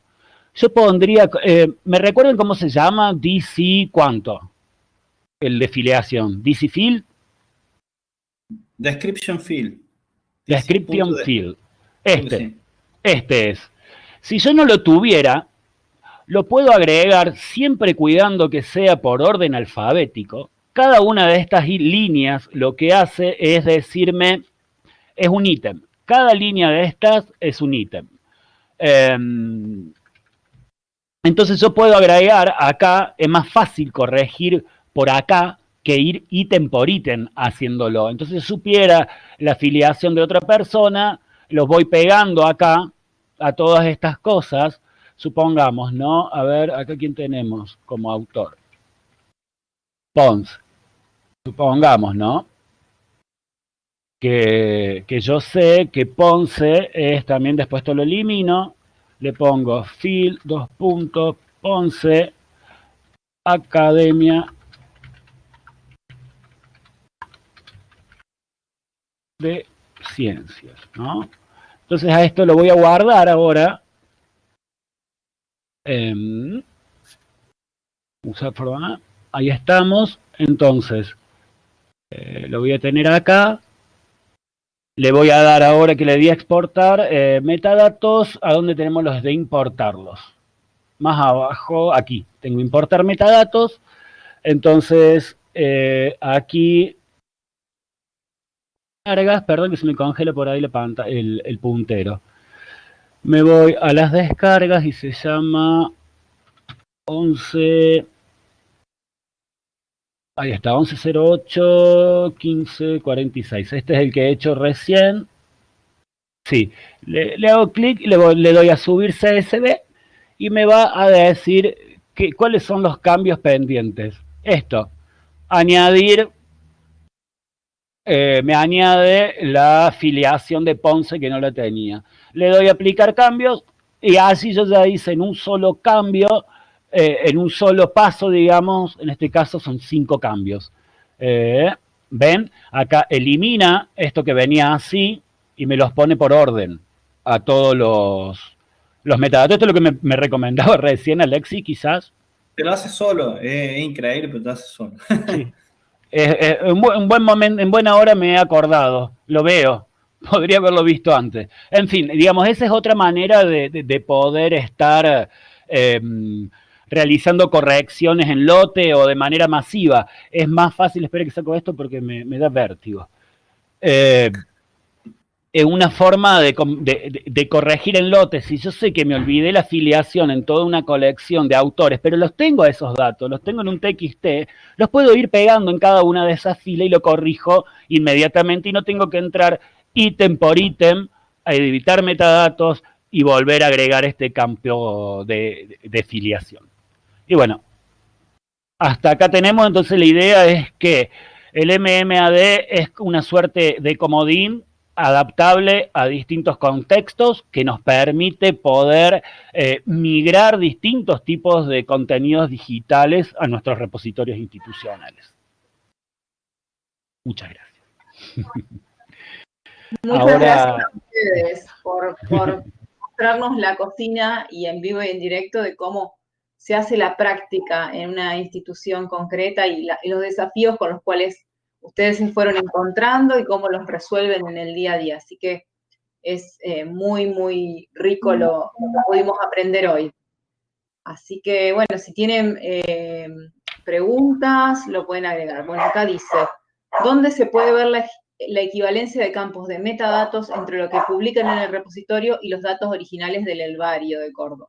D: Yo pondría, eh, ¿me recuerdan cómo se llama? DC, ¿cuánto? El de filiación. DC field.
C: Description field.
D: Description field. Este, este es. Si yo no lo tuviera, lo puedo agregar siempre cuidando que sea por orden alfabético. Cada una de estas líneas lo que hace es decirme, es un ítem. Cada línea de estas es un ítem. Em, entonces yo puedo agregar acá, es más fácil corregir por acá que ir ítem por ítem haciéndolo. Entonces supiera la afiliación de otra persona, los voy pegando acá a todas estas cosas, supongamos, ¿no? A ver, acá quién tenemos como autor. Pons. Supongamos, ¿no? Que, que, yo sé que Ponce es también, después esto lo elimino, le pongo field, dos puntos, Ponce, Academia de Ciencias, ¿no? Entonces a esto lo voy a guardar ahora. Em, ahí estamos. Entonces, eh, lo voy a tener acá. Le voy a dar ahora que le di a exportar eh, metadatos, a donde tenemos los de importarlos. Más abajo, aquí, tengo importar metadatos. Entonces, eh, aquí descargas, perdón que se me congela por ahí la pantalla, el, puntero. Me voy a las descargas y se llama 11... Ahí está, 1108 1546. Este es el que he hecho recién. Sí, le, hago clic y le, le, doy a subir CSV y me va a decir que, cuáles son los cambios pendientes. Esto, añadir eh, me añade la afiliación de Ponce que no la tenía. Le doy a aplicar cambios y así yo ya hice en un solo cambio, eh, en un solo paso, digamos, en este caso son cinco cambios. Eh, ¿Ven? Acá elimina esto que venía así y me los pone por orden a todos los, los metadatos. Esto es lo que me, recomendaba recién Alexi, quizás.
C: Te lo hace solo, es increíble, pero te lo hace solo. Sí.
D: en, buen, momento, en buena hora me he acordado, lo veo, podría haberlo visto antes. En fin, digamos, esa es otra manera de, poder estar em, realizando correcciones en lote o de manera masiva. Es más fácil, espera que saco esto porque me, da vértigo. Eh, es una forma de, corregir en lotes. Si yo sé que me olvidé la afiliación en toda una colección de autores, pero los tengo esos datos, los tengo en un TXT, los puedo ir pegando en cada una de esas filas y lo corrijo inmediatamente y no tengo que entrar ítem por ítem a editar metadatos y volver a agregar este campo de, de filiación. Y bueno, hasta acá tenemos, entonces la idea es que el MMAD es una suerte de comodín adaptable a distintos contextos que nos permite poder eh, migrar distintos tipos de contenidos digitales a nuestros repositorios institucionales. Muchas gracias.
A: Muchas gracias a ustedes por, mostrarnos la cocina y en vivo y en directo de cómo se hace la práctica en una institución concreta y los desafíos con los cuales ustedes se fueron encontrando y cómo los resuelven en el día a día. Así que es eh, muy, muy rico lo, que pudimos aprender hoy. Así que, bueno, si tienen eh, preguntas, lo pueden agregar. Bueno, acá dice, ¿dónde se puede ver la, la, equivalencia de campos de metadatos entre lo que publican en el repositorio y los datos originales del Elvario de Córdoba?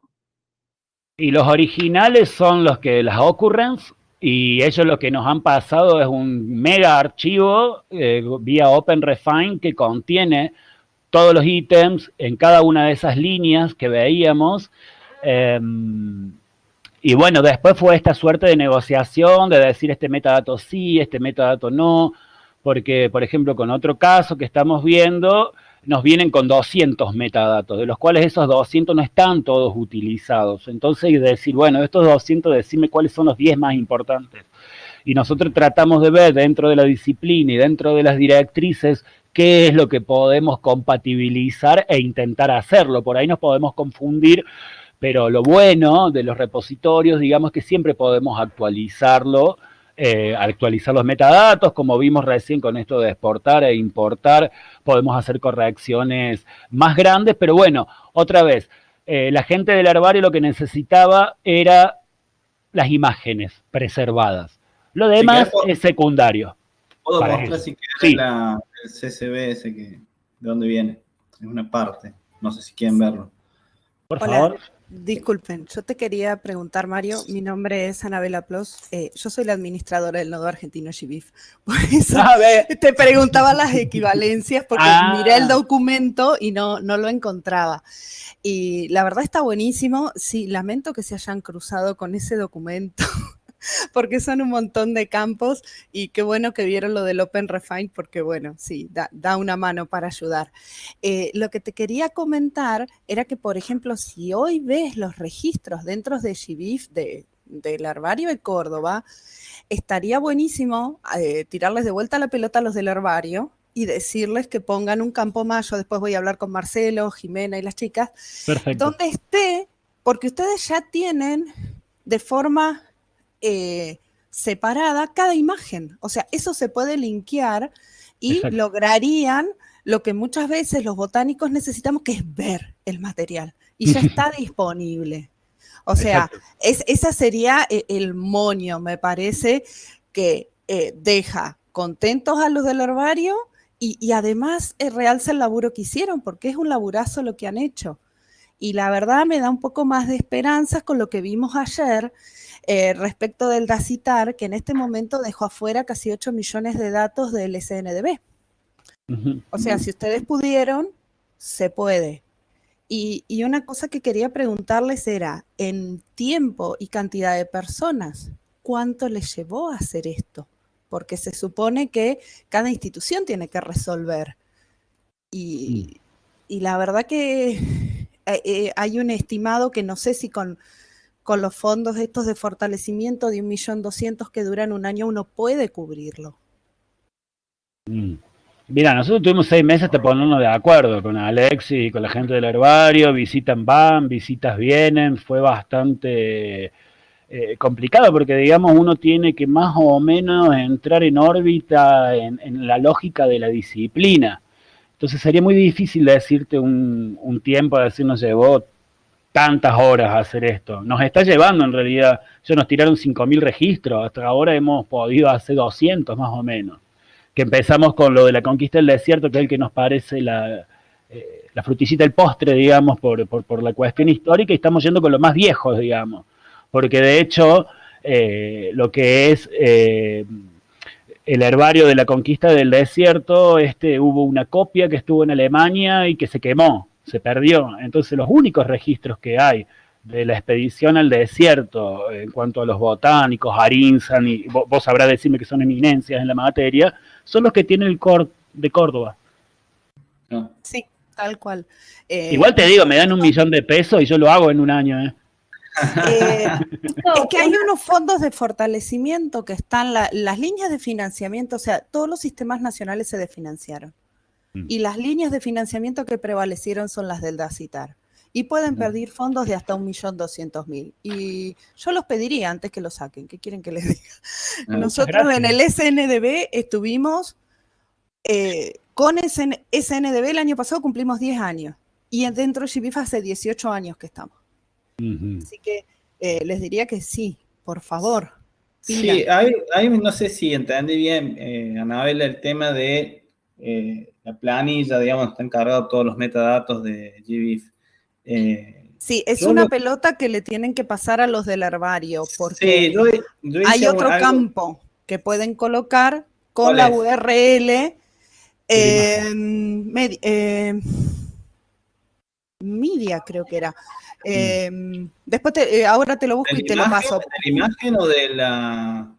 D: Y los originales son los que las occurrence y ellos lo que nos han pasado es un mega archivo eh, vía OpenRefine que contiene todos los ítems en cada una de esas líneas que veíamos. Em, y bueno, después fue esta suerte de negociación, de decir este metadato sí, este metadato no, porque, por ejemplo, con otro caso que estamos viendo, nos vienen con 200 metadatos, de los cuales esos 200 no están todos utilizados. Entonces, decir, bueno, estos 200, decime cuáles son los 10 más importantes. Y nosotros tratamos de ver dentro de la disciplina y dentro de las directrices qué es lo que podemos compatibilizar e intentar hacerlo. Por ahí nos podemos confundir, pero lo bueno de los repositorios, digamos que siempre podemos actualizarlo eh, actualizar los metadatos, como vimos recién con esto de exportar e importar, podemos hacer correcciones más grandes, pero bueno, otra vez, eh, la gente del herbario lo que necesitaba era las imágenes preservadas. Lo demás es secundario.
C: ¿Puedo mostrar si la, el ese que, de dónde viene? Es una parte. No sé si quieren verlo.
F: Por favor. Disculpen, yo te quería preguntar, Mario, mi nombre es Anabela Plos, eh, yo soy la administradora del nodo argentino GBIF, por eso te preguntaba las equivalencias, porque ah. miré el documento y no, no lo encontraba. Y la verdad está buenísimo, sí, lamento que se hayan cruzado con ese documento, porque son un montón de campos y qué bueno que vieron lo del Open Refine porque bueno, sí, da, una mano para ayudar. Eh, lo que te quería comentar era que, por ejemplo, si hoy ves los registros dentro de de, del herbario de Córdoba, estaría buenísimo eh, tirarles de vuelta la pelota a los del herbario y decirles que pongan un campo más. Yo después voy a hablar con Marcelo, Jimena y las chicas, donde esté, porque ustedes ya tienen de forma eh, separada cada imagen. O sea, eso se puede linkear y lograrían lo que muchas veces los botánicos necesitamos, que es ver el material. Y ya está disponible. O sea, es, esa sería eh, el monio, me parece, que eh, deja contentos a los del herbario y, y además realza el laburo que hicieron, porque es un laburazo lo que han hecho. Y la verdad me da un poco más de esperanzas con lo que vimos ayer, eh, respecto del DACITAR, que en este momento dejó afuera casi 8 millones de datos del SNDB. O sea, si ustedes pudieron, se puede. Y, una cosa que quería preguntarles era, en tiempo y cantidad de personas, ¿cuánto les llevó a hacer esto? Porque se supone que cada institución tiene que resolver. Y, mm. la verdad que eh, eh, hay un estimado que no sé si con con los fondos estos de fortalecimiento de 1.200.000 que duran un año, uno puede cubrirlo.
D: Mm. Mira, nosotros tuvimos seis meses de ponernos de acuerdo con Alex y con la gente del herbario, visitan van, visitas vienen, fue bastante eh, complicado porque digamos uno tiene que más o menos entrar en órbita en, la lógica de la disciplina. Entonces sería muy difícil decirte un, un tiempo, decir nos llevó tantas horas hacer esto. Nos está llevando en realidad, ya nos tiraron 5.000 registros, hasta ahora hemos podido hacer 200 más o menos. Que empezamos con lo de la conquista del desierto, que es el que nos parece la, la fruticita del postre, digamos, por, por, la cuestión histórica, y estamos yendo con los más viejos, digamos, porque de hecho lo que es el herbario de la conquista del desierto, este, hubo una copia que estuvo en Alemania y que se quemó, se perdió. Entonces los únicos registros que hay de la expedición al desierto en cuanto a los botánicos, Arinzan, y vos, sabrás decirme que son eminencias en la materia, son los que tienen el COR de Córdoba.
F: Sí, tal cual.
D: Eh, Igual te digo, me dan un millón de pesos y yo lo hago en un año. ¿eh?
F: Eh, es que hay unos fondos de fortalecimiento que están, las líneas de financiamiento, o sea, todos los sistemas nacionales se desfinanciaron. Mm. Y las líneas de financiamiento que prevalecieron son las del DACITAR. Y pueden mm. pedir fondos de hasta un millón doscientos mil. Y yo los pediría antes que lo saquen. ¿Qué quieren que les diga? Ah, Nosotros en el SNDB estuvimos eh, con SNDB el año pasado cumplimos 10 años. Y dentro de GBIF hace 18 años que estamos. Así que eh, les diría que sí, por favor.
C: Sí, hay, no sé si entendí bien, eh, Anabel, el tema de eh, la planilla, digamos, está encargado todos los metadatos de GBIF.
F: Eh, sí, es una pelota que le tienen que pasar a los del herbario, porque hay otro campo que pueden colocar con la URL. media, creo que era. Em, después, eh, ahora te lo busco y te lo paso.
C: ¿De la imagen o de la...?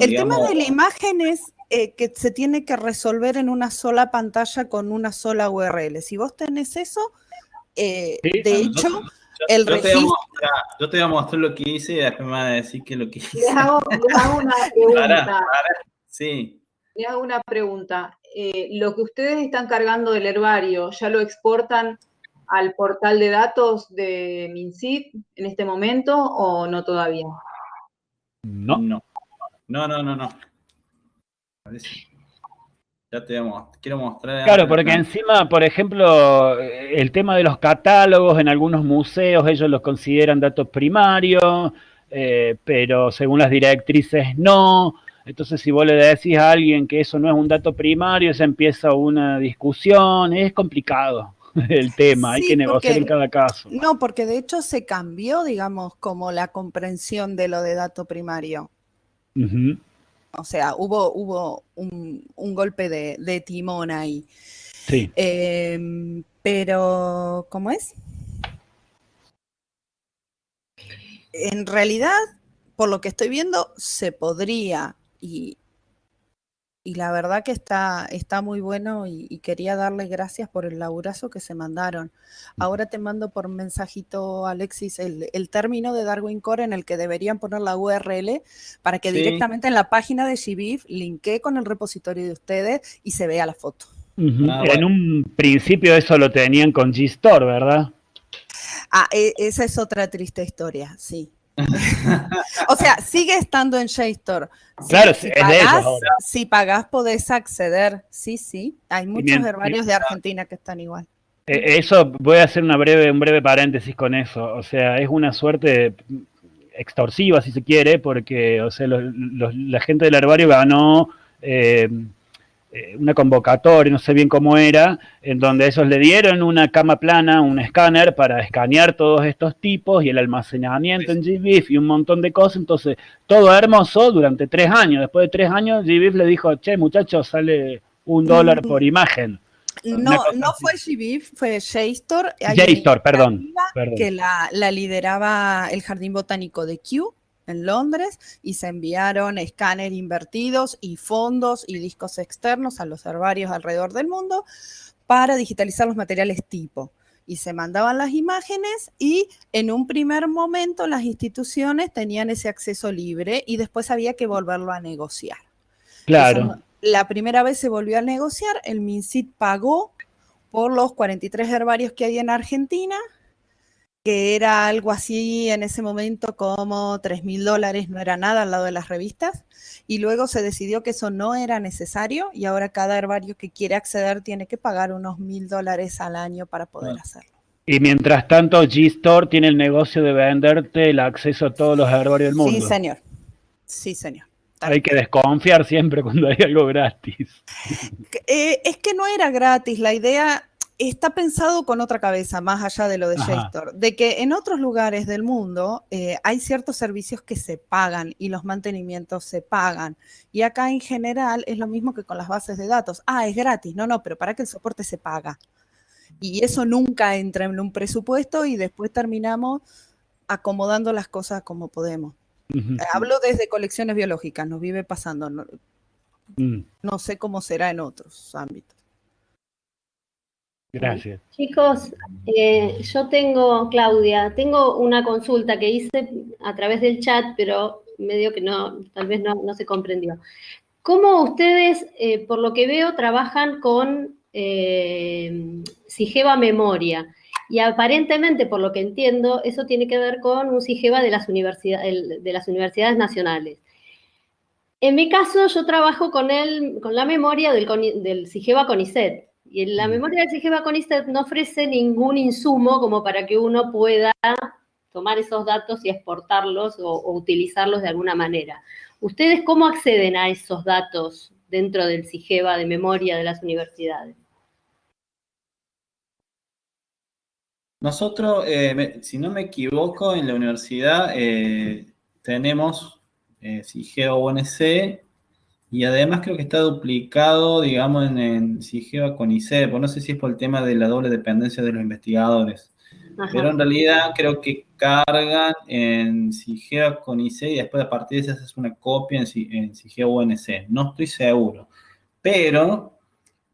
F: el tema de la imagen es eh, que se tiene que resolver en una sola pantalla con una sola URL. Si vos tenés eso, eh, de hecho, el
C: yo
F: registro...
C: Te yo te voy a mostrar lo que hice y después me vas a decir que lo que hice.
A: Les hago, una pregunta.
C: sí.
A: Les hago una pregunta. lo que ustedes están cargando del herbario, ¿ya lo exportan al portal de datos de MinSIT en este momento o no todavía?
C: No. No, no, no, no. no. Ya te quiero mostrar.
D: Claro, porque encima, por ejemplo, el tema de los catálogos en algunos museos, ellos los consideran datos primarios, eh, pero según las directrices no. Entonces, si vos le decís a alguien que eso no es un dato primario, se empieza una discusión, es complicado. el tema, hay que negociar en cada caso.
F: No, porque de hecho se cambió, digamos, como la comprensión de lo de dato primario. O sea, hubo, hubo un, golpe de, timón ahí.
D: Sí.
F: Em, pero, ¿cómo es? En realidad, por lo que estoy viendo, se podría, y, y la verdad que está, está muy bueno y, quería darle gracias por el laburazo que se mandaron. Ahora te mando por mensajito, Alexis, el, término de Darwin Core en el que deberían poner la URL para que directamente en la página de GBIF linké con el repositorio de ustedes y se vea la foto.
D: Ah, en un principio eso lo tenían con Gstore, ¿verdad?
F: Ah, e, esa es otra triste historia, sí. o sea, sigue estando en JSTOR.
D: claro, si, pagás,
F: Si pagás, podés acceder. Sí, sí. Hay muchos herbarios de Argentina que están igual.
D: E, eso, voy a hacer una breve, un breve paréntesis con eso. O sea, es una suerte extorsiva, si se quiere, porque o sea, la gente del herbario ganó eh, eh, una convocatoria, no sé bien cómo era, en donde ellos le dieron una cama plana, un escáner para escanear todos estos tipos y el almacenamiento en GBIF y un montón de cosas. Entonces, todo hermoso durante tres años. Después de tres años, GBIF le dijo, che, muchachos, sale un dólar por imagen.
F: No, no fue GBIF, fue JSTOR.
D: JSTOR, perdón, perdón.
F: Que la, la lideraba el Jardín Botánico de Kew en Londres y se enviaron escáner invertidos y fondos y discos externos a los herbarios alrededor del mundo para digitalizar los materiales tipo. Y se mandaban las imágenes y en un primer momento las instituciones tenían ese acceso libre y después había que volverlo a negociar.
D: Claro.
F: la primera vez se volvió a negociar, el MinSIT pagó por los 43 herbarios que hay en Argentina que era algo así en ese momento como 3 mil dólares, no era nada al lado de las revistas, y luego se decidió que eso no era necesario y ahora cada herbario que quiere acceder tiene que pagar unos mil dólares al año para poder ah. hacerlo.
D: Y mientras tanto, G-Store tiene el negocio de venderte el acceso a todos los herbarios del mundo.
F: Sí, señor. Sí, señor.
D: Hay que desconfiar siempre cuando hay algo gratis.
F: Eh, es que no era gratis. La idea está pensado con otra cabeza, más allá de lo de JSTOR, de que en otros lugares del mundo eh, hay ciertos servicios que se pagan y los mantenimientos se pagan. Y acá en general es lo mismo que con las bases de datos. Ah, es gratis. No, no, pero para que el soporte se paga. Y eso nunca entra en un presupuesto y después terminamos acomodando las cosas como podemos. Hablo desde colecciones biológicas, nos vive pasando. Mm. no sé cómo será en otros ámbitos.
D: Gracias.
G: Chicos, eh, yo tengo, Claudia, tengo una consulta que hice a través del chat, pero medio que no, tal vez no, se comprendió. ¿Cómo ustedes, eh, por lo que veo, trabajan con eh, Sigeva Memoria? Y aparentemente, por lo que entiendo, eso tiene que ver con un Sigeva de las, de las universidades nacionales. En mi caso, yo trabajo con, el, con la memoria del, del Sigeva CONICET. Y en la mm. memoria del CIGEVA CONICET no ofrece ningún insumo como para que uno pueda tomar esos datos y exportarlos o, utilizarlos de alguna manera. ¿Ustedes cómo acceden a esos datos dentro del CIGEVA de memoria de las universidades?
C: Nosotros, eh, si no me equivoco, en la universidad eh, tenemos eh, CIGEVA UNC y además creo que está duplicado, digamos, en, en SIGEVA con ICEP, no sé si es por el tema de la doble dependencia de los investigadores. Pero en realidad creo que cargan en SIGEVA con ICEP y después a partir de eso haces una copia en, en SIGEVA UNC. No estoy seguro. Pero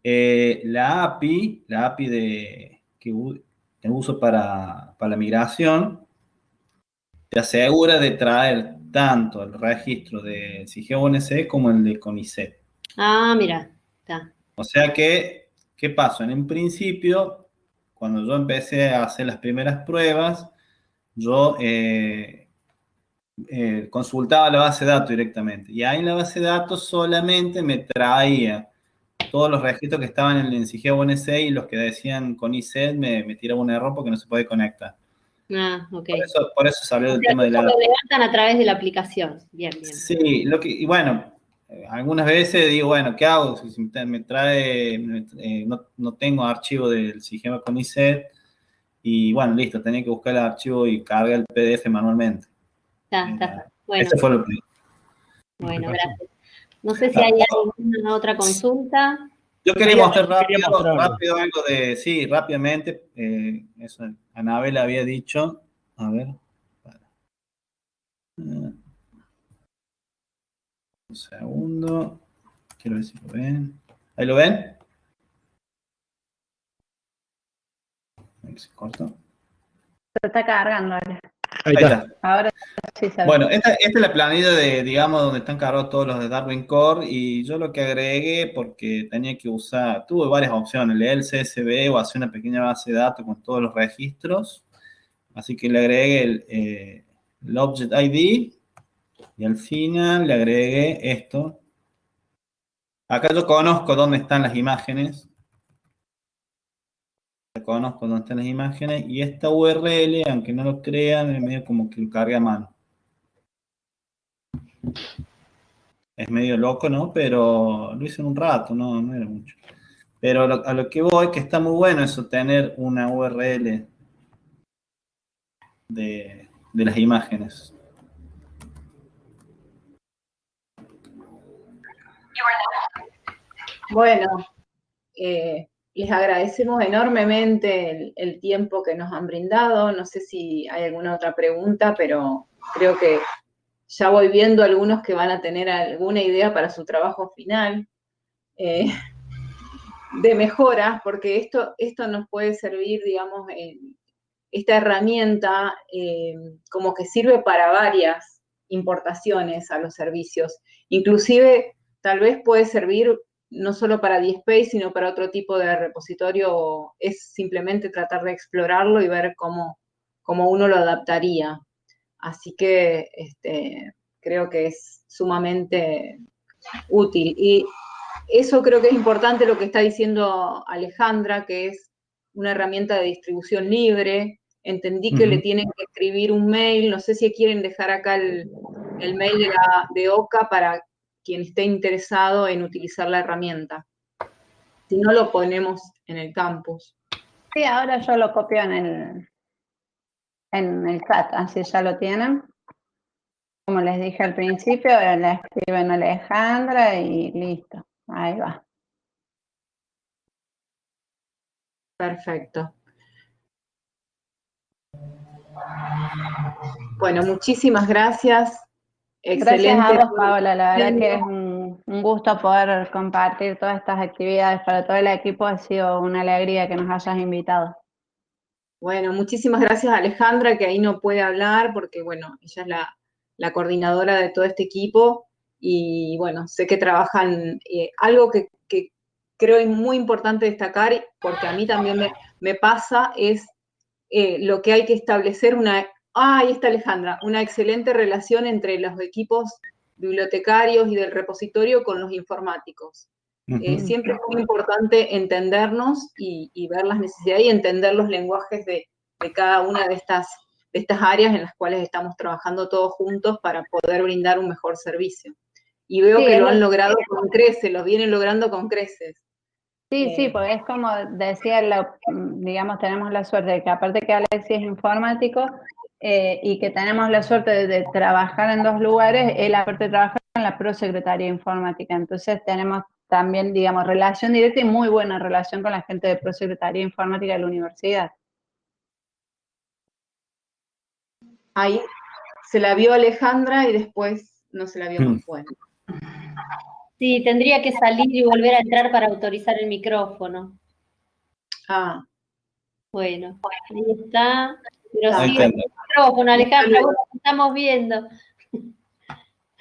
C: eh, la API, la API de, que, uso para, para la migración, te asegura de traer tanto el registro de CIGEA como el de CONICET.
G: Ah, mira, está.
C: O sea que, ¿qué pasó? En un principio, cuando yo empecé a hacer las primeras pruebas, yo eh, eh, consultaba la base de datos directamente. Y ahí en la base de datos solamente me traía todos los registros que estaban en el CIGEA y los que decían CONICET me, me tiraba un error porque no se puede conectar.
G: Ah, ok.
C: Por eso, salió el tema de la...
G: Lo levantan a través de la aplicación. Bien, bien.
C: Sí, lo que, y bueno, algunas veces digo, bueno, ¿qué hago? Si me trae, eh, no, tengo archivo del sistema con ISET, y bueno, listo, tenía que buscar el archivo y cargar el PDF manualmente.
G: Está, está. Bueno. Eso fue lo que... Bueno, gracias. No sé si hay alguna otra consulta.
C: Yo quería mostrar rápido, rápido algo de, sí, rápidamente, eh, eso Anabel había dicho, a ver, un segundo, quiero ver si lo ven, ¿ahí lo ven?
B: Se cortó. Se está cargando ahora.
C: Ahí, está. Ahora sí se Bueno, esta, esta, es la planilla de, digamos, donde están cargados todos los de Darwin Core y yo lo que agregué porque tenía que usar, tuve varias opciones, leer el CSV o hacer una pequeña base de datos con todos los registros. Así que le agregué el, eh, el Object ID y al final le agregué esto. Acá yo conozco dónde están las imágenes conozco dónde están las imágenes y esta URL, aunque no lo crean, es medio como que lo carga a mano. Es medio loco, ¿no? Pero lo hice en un rato, no, no era mucho. Pero a lo, que voy, que está muy bueno eso, tener una URL de, de las imágenes.
A: Bueno, eh, les agradecemos enormemente el, tiempo que nos han brindado. No sé si hay alguna otra pregunta, pero creo que ya voy viendo algunos que van a tener alguna idea para su trabajo final eh, de mejora, porque esto, esto nos puede servir, digamos, esta herramienta eh, como que sirve para varias importaciones a los servicios. Inclusive, tal vez puede servir no solo para DSpace, sino para otro tipo de repositorio, es simplemente tratar de explorarlo y ver cómo, cómo uno lo adaptaría. Así que este, creo que es sumamente útil. Y eso creo que es importante lo que está diciendo Alejandra, que es una herramienta de distribución libre. Entendí que le tienen que escribir un mail, no sé si quieren dejar acá el, mail de, de OCA para quien esté interesado en utilizar la herramienta. Si no, lo ponemos en el campus.
B: Sí, ahora yo lo copio en el, en el chat, así ya lo tienen. Como les dije al principio, le escriben a Alejandra y listo, ahí va.
A: Perfecto. Bueno, muchísimas gracias.
B: Excelente. Gracias a vos, Paola. La verdad que es un, gusto poder compartir todas estas actividades para todo el equipo. Ha sido una alegría que nos hayas invitado.
A: Bueno, muchísimas gracias a Alejandra, que ahí no puede hablar porque, bueno, ella es la, coordinadora de todo este equipo y, bueno, sé que trabajan. Eh, algo que, creo es muy importante destacar, porque a mí también me, pasa, es eh, lo que hay que establecer una Ah, ahí está Alejandra, una excelente relación entre los equipos bibliotecarios y del repositorio con los informáticos. Eh, siempre es muy importante entendernos y, ver las necesidades y entender los lenguajes de, cada una de estas, de estas áreas en las cuales estamos trabajando todos juntos para poder brindar un mejor servicio. Y veo que lo han logrado con creces, lo vienen logrando con creces.
B: Sí, sí, eh, porque es como decía, digamos, tenemos la suerte de que aparte que Alexis es informático, eh, y que tenemos la suerte de, trabajar en dos lugares, él aparte de trabajar en la Prosecretaría Informática. Entonces tenemos también, digamos, relación directa y muy buena relación con la gente de Prosecretaría Informática de la universidad.
A: Ahí se la vio Alejandra y después no se la vio más buena.
G: Sí, tendría que salir y volver a entrar para autorizar el micrófono.
A: Ah.
G: Bueno, ahí está. Pero sí, el micrófono, Alejandra, estamos viendo.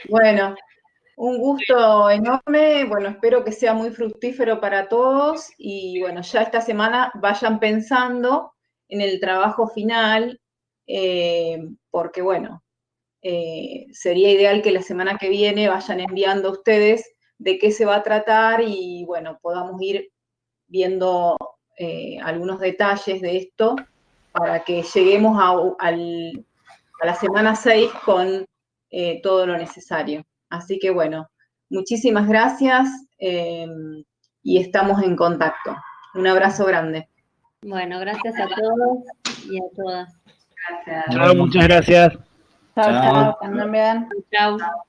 A: Bueno, un gusto enorme, bueno, espero que sea muy fructífero para todos y bueno, ya esta semana vayan pensando en el trabajo final, eh, porque bueno, eh, sería ideal que la semana que viene vayan enviando ustedes de qué se va a tratar y bueno, podamos ir viendo eh, algunos detalles de esto para que lleguemos a, la semana 6 con eh, todo lo necesario. Así que bueno, muchísimas gracias eh, y estamos en contacto. Un abrazo grande.
G: Bueno, gracias a todos y a todas.
D: Gracias. muchas gracias.
B: Chao, chao, chao.
G: Chao.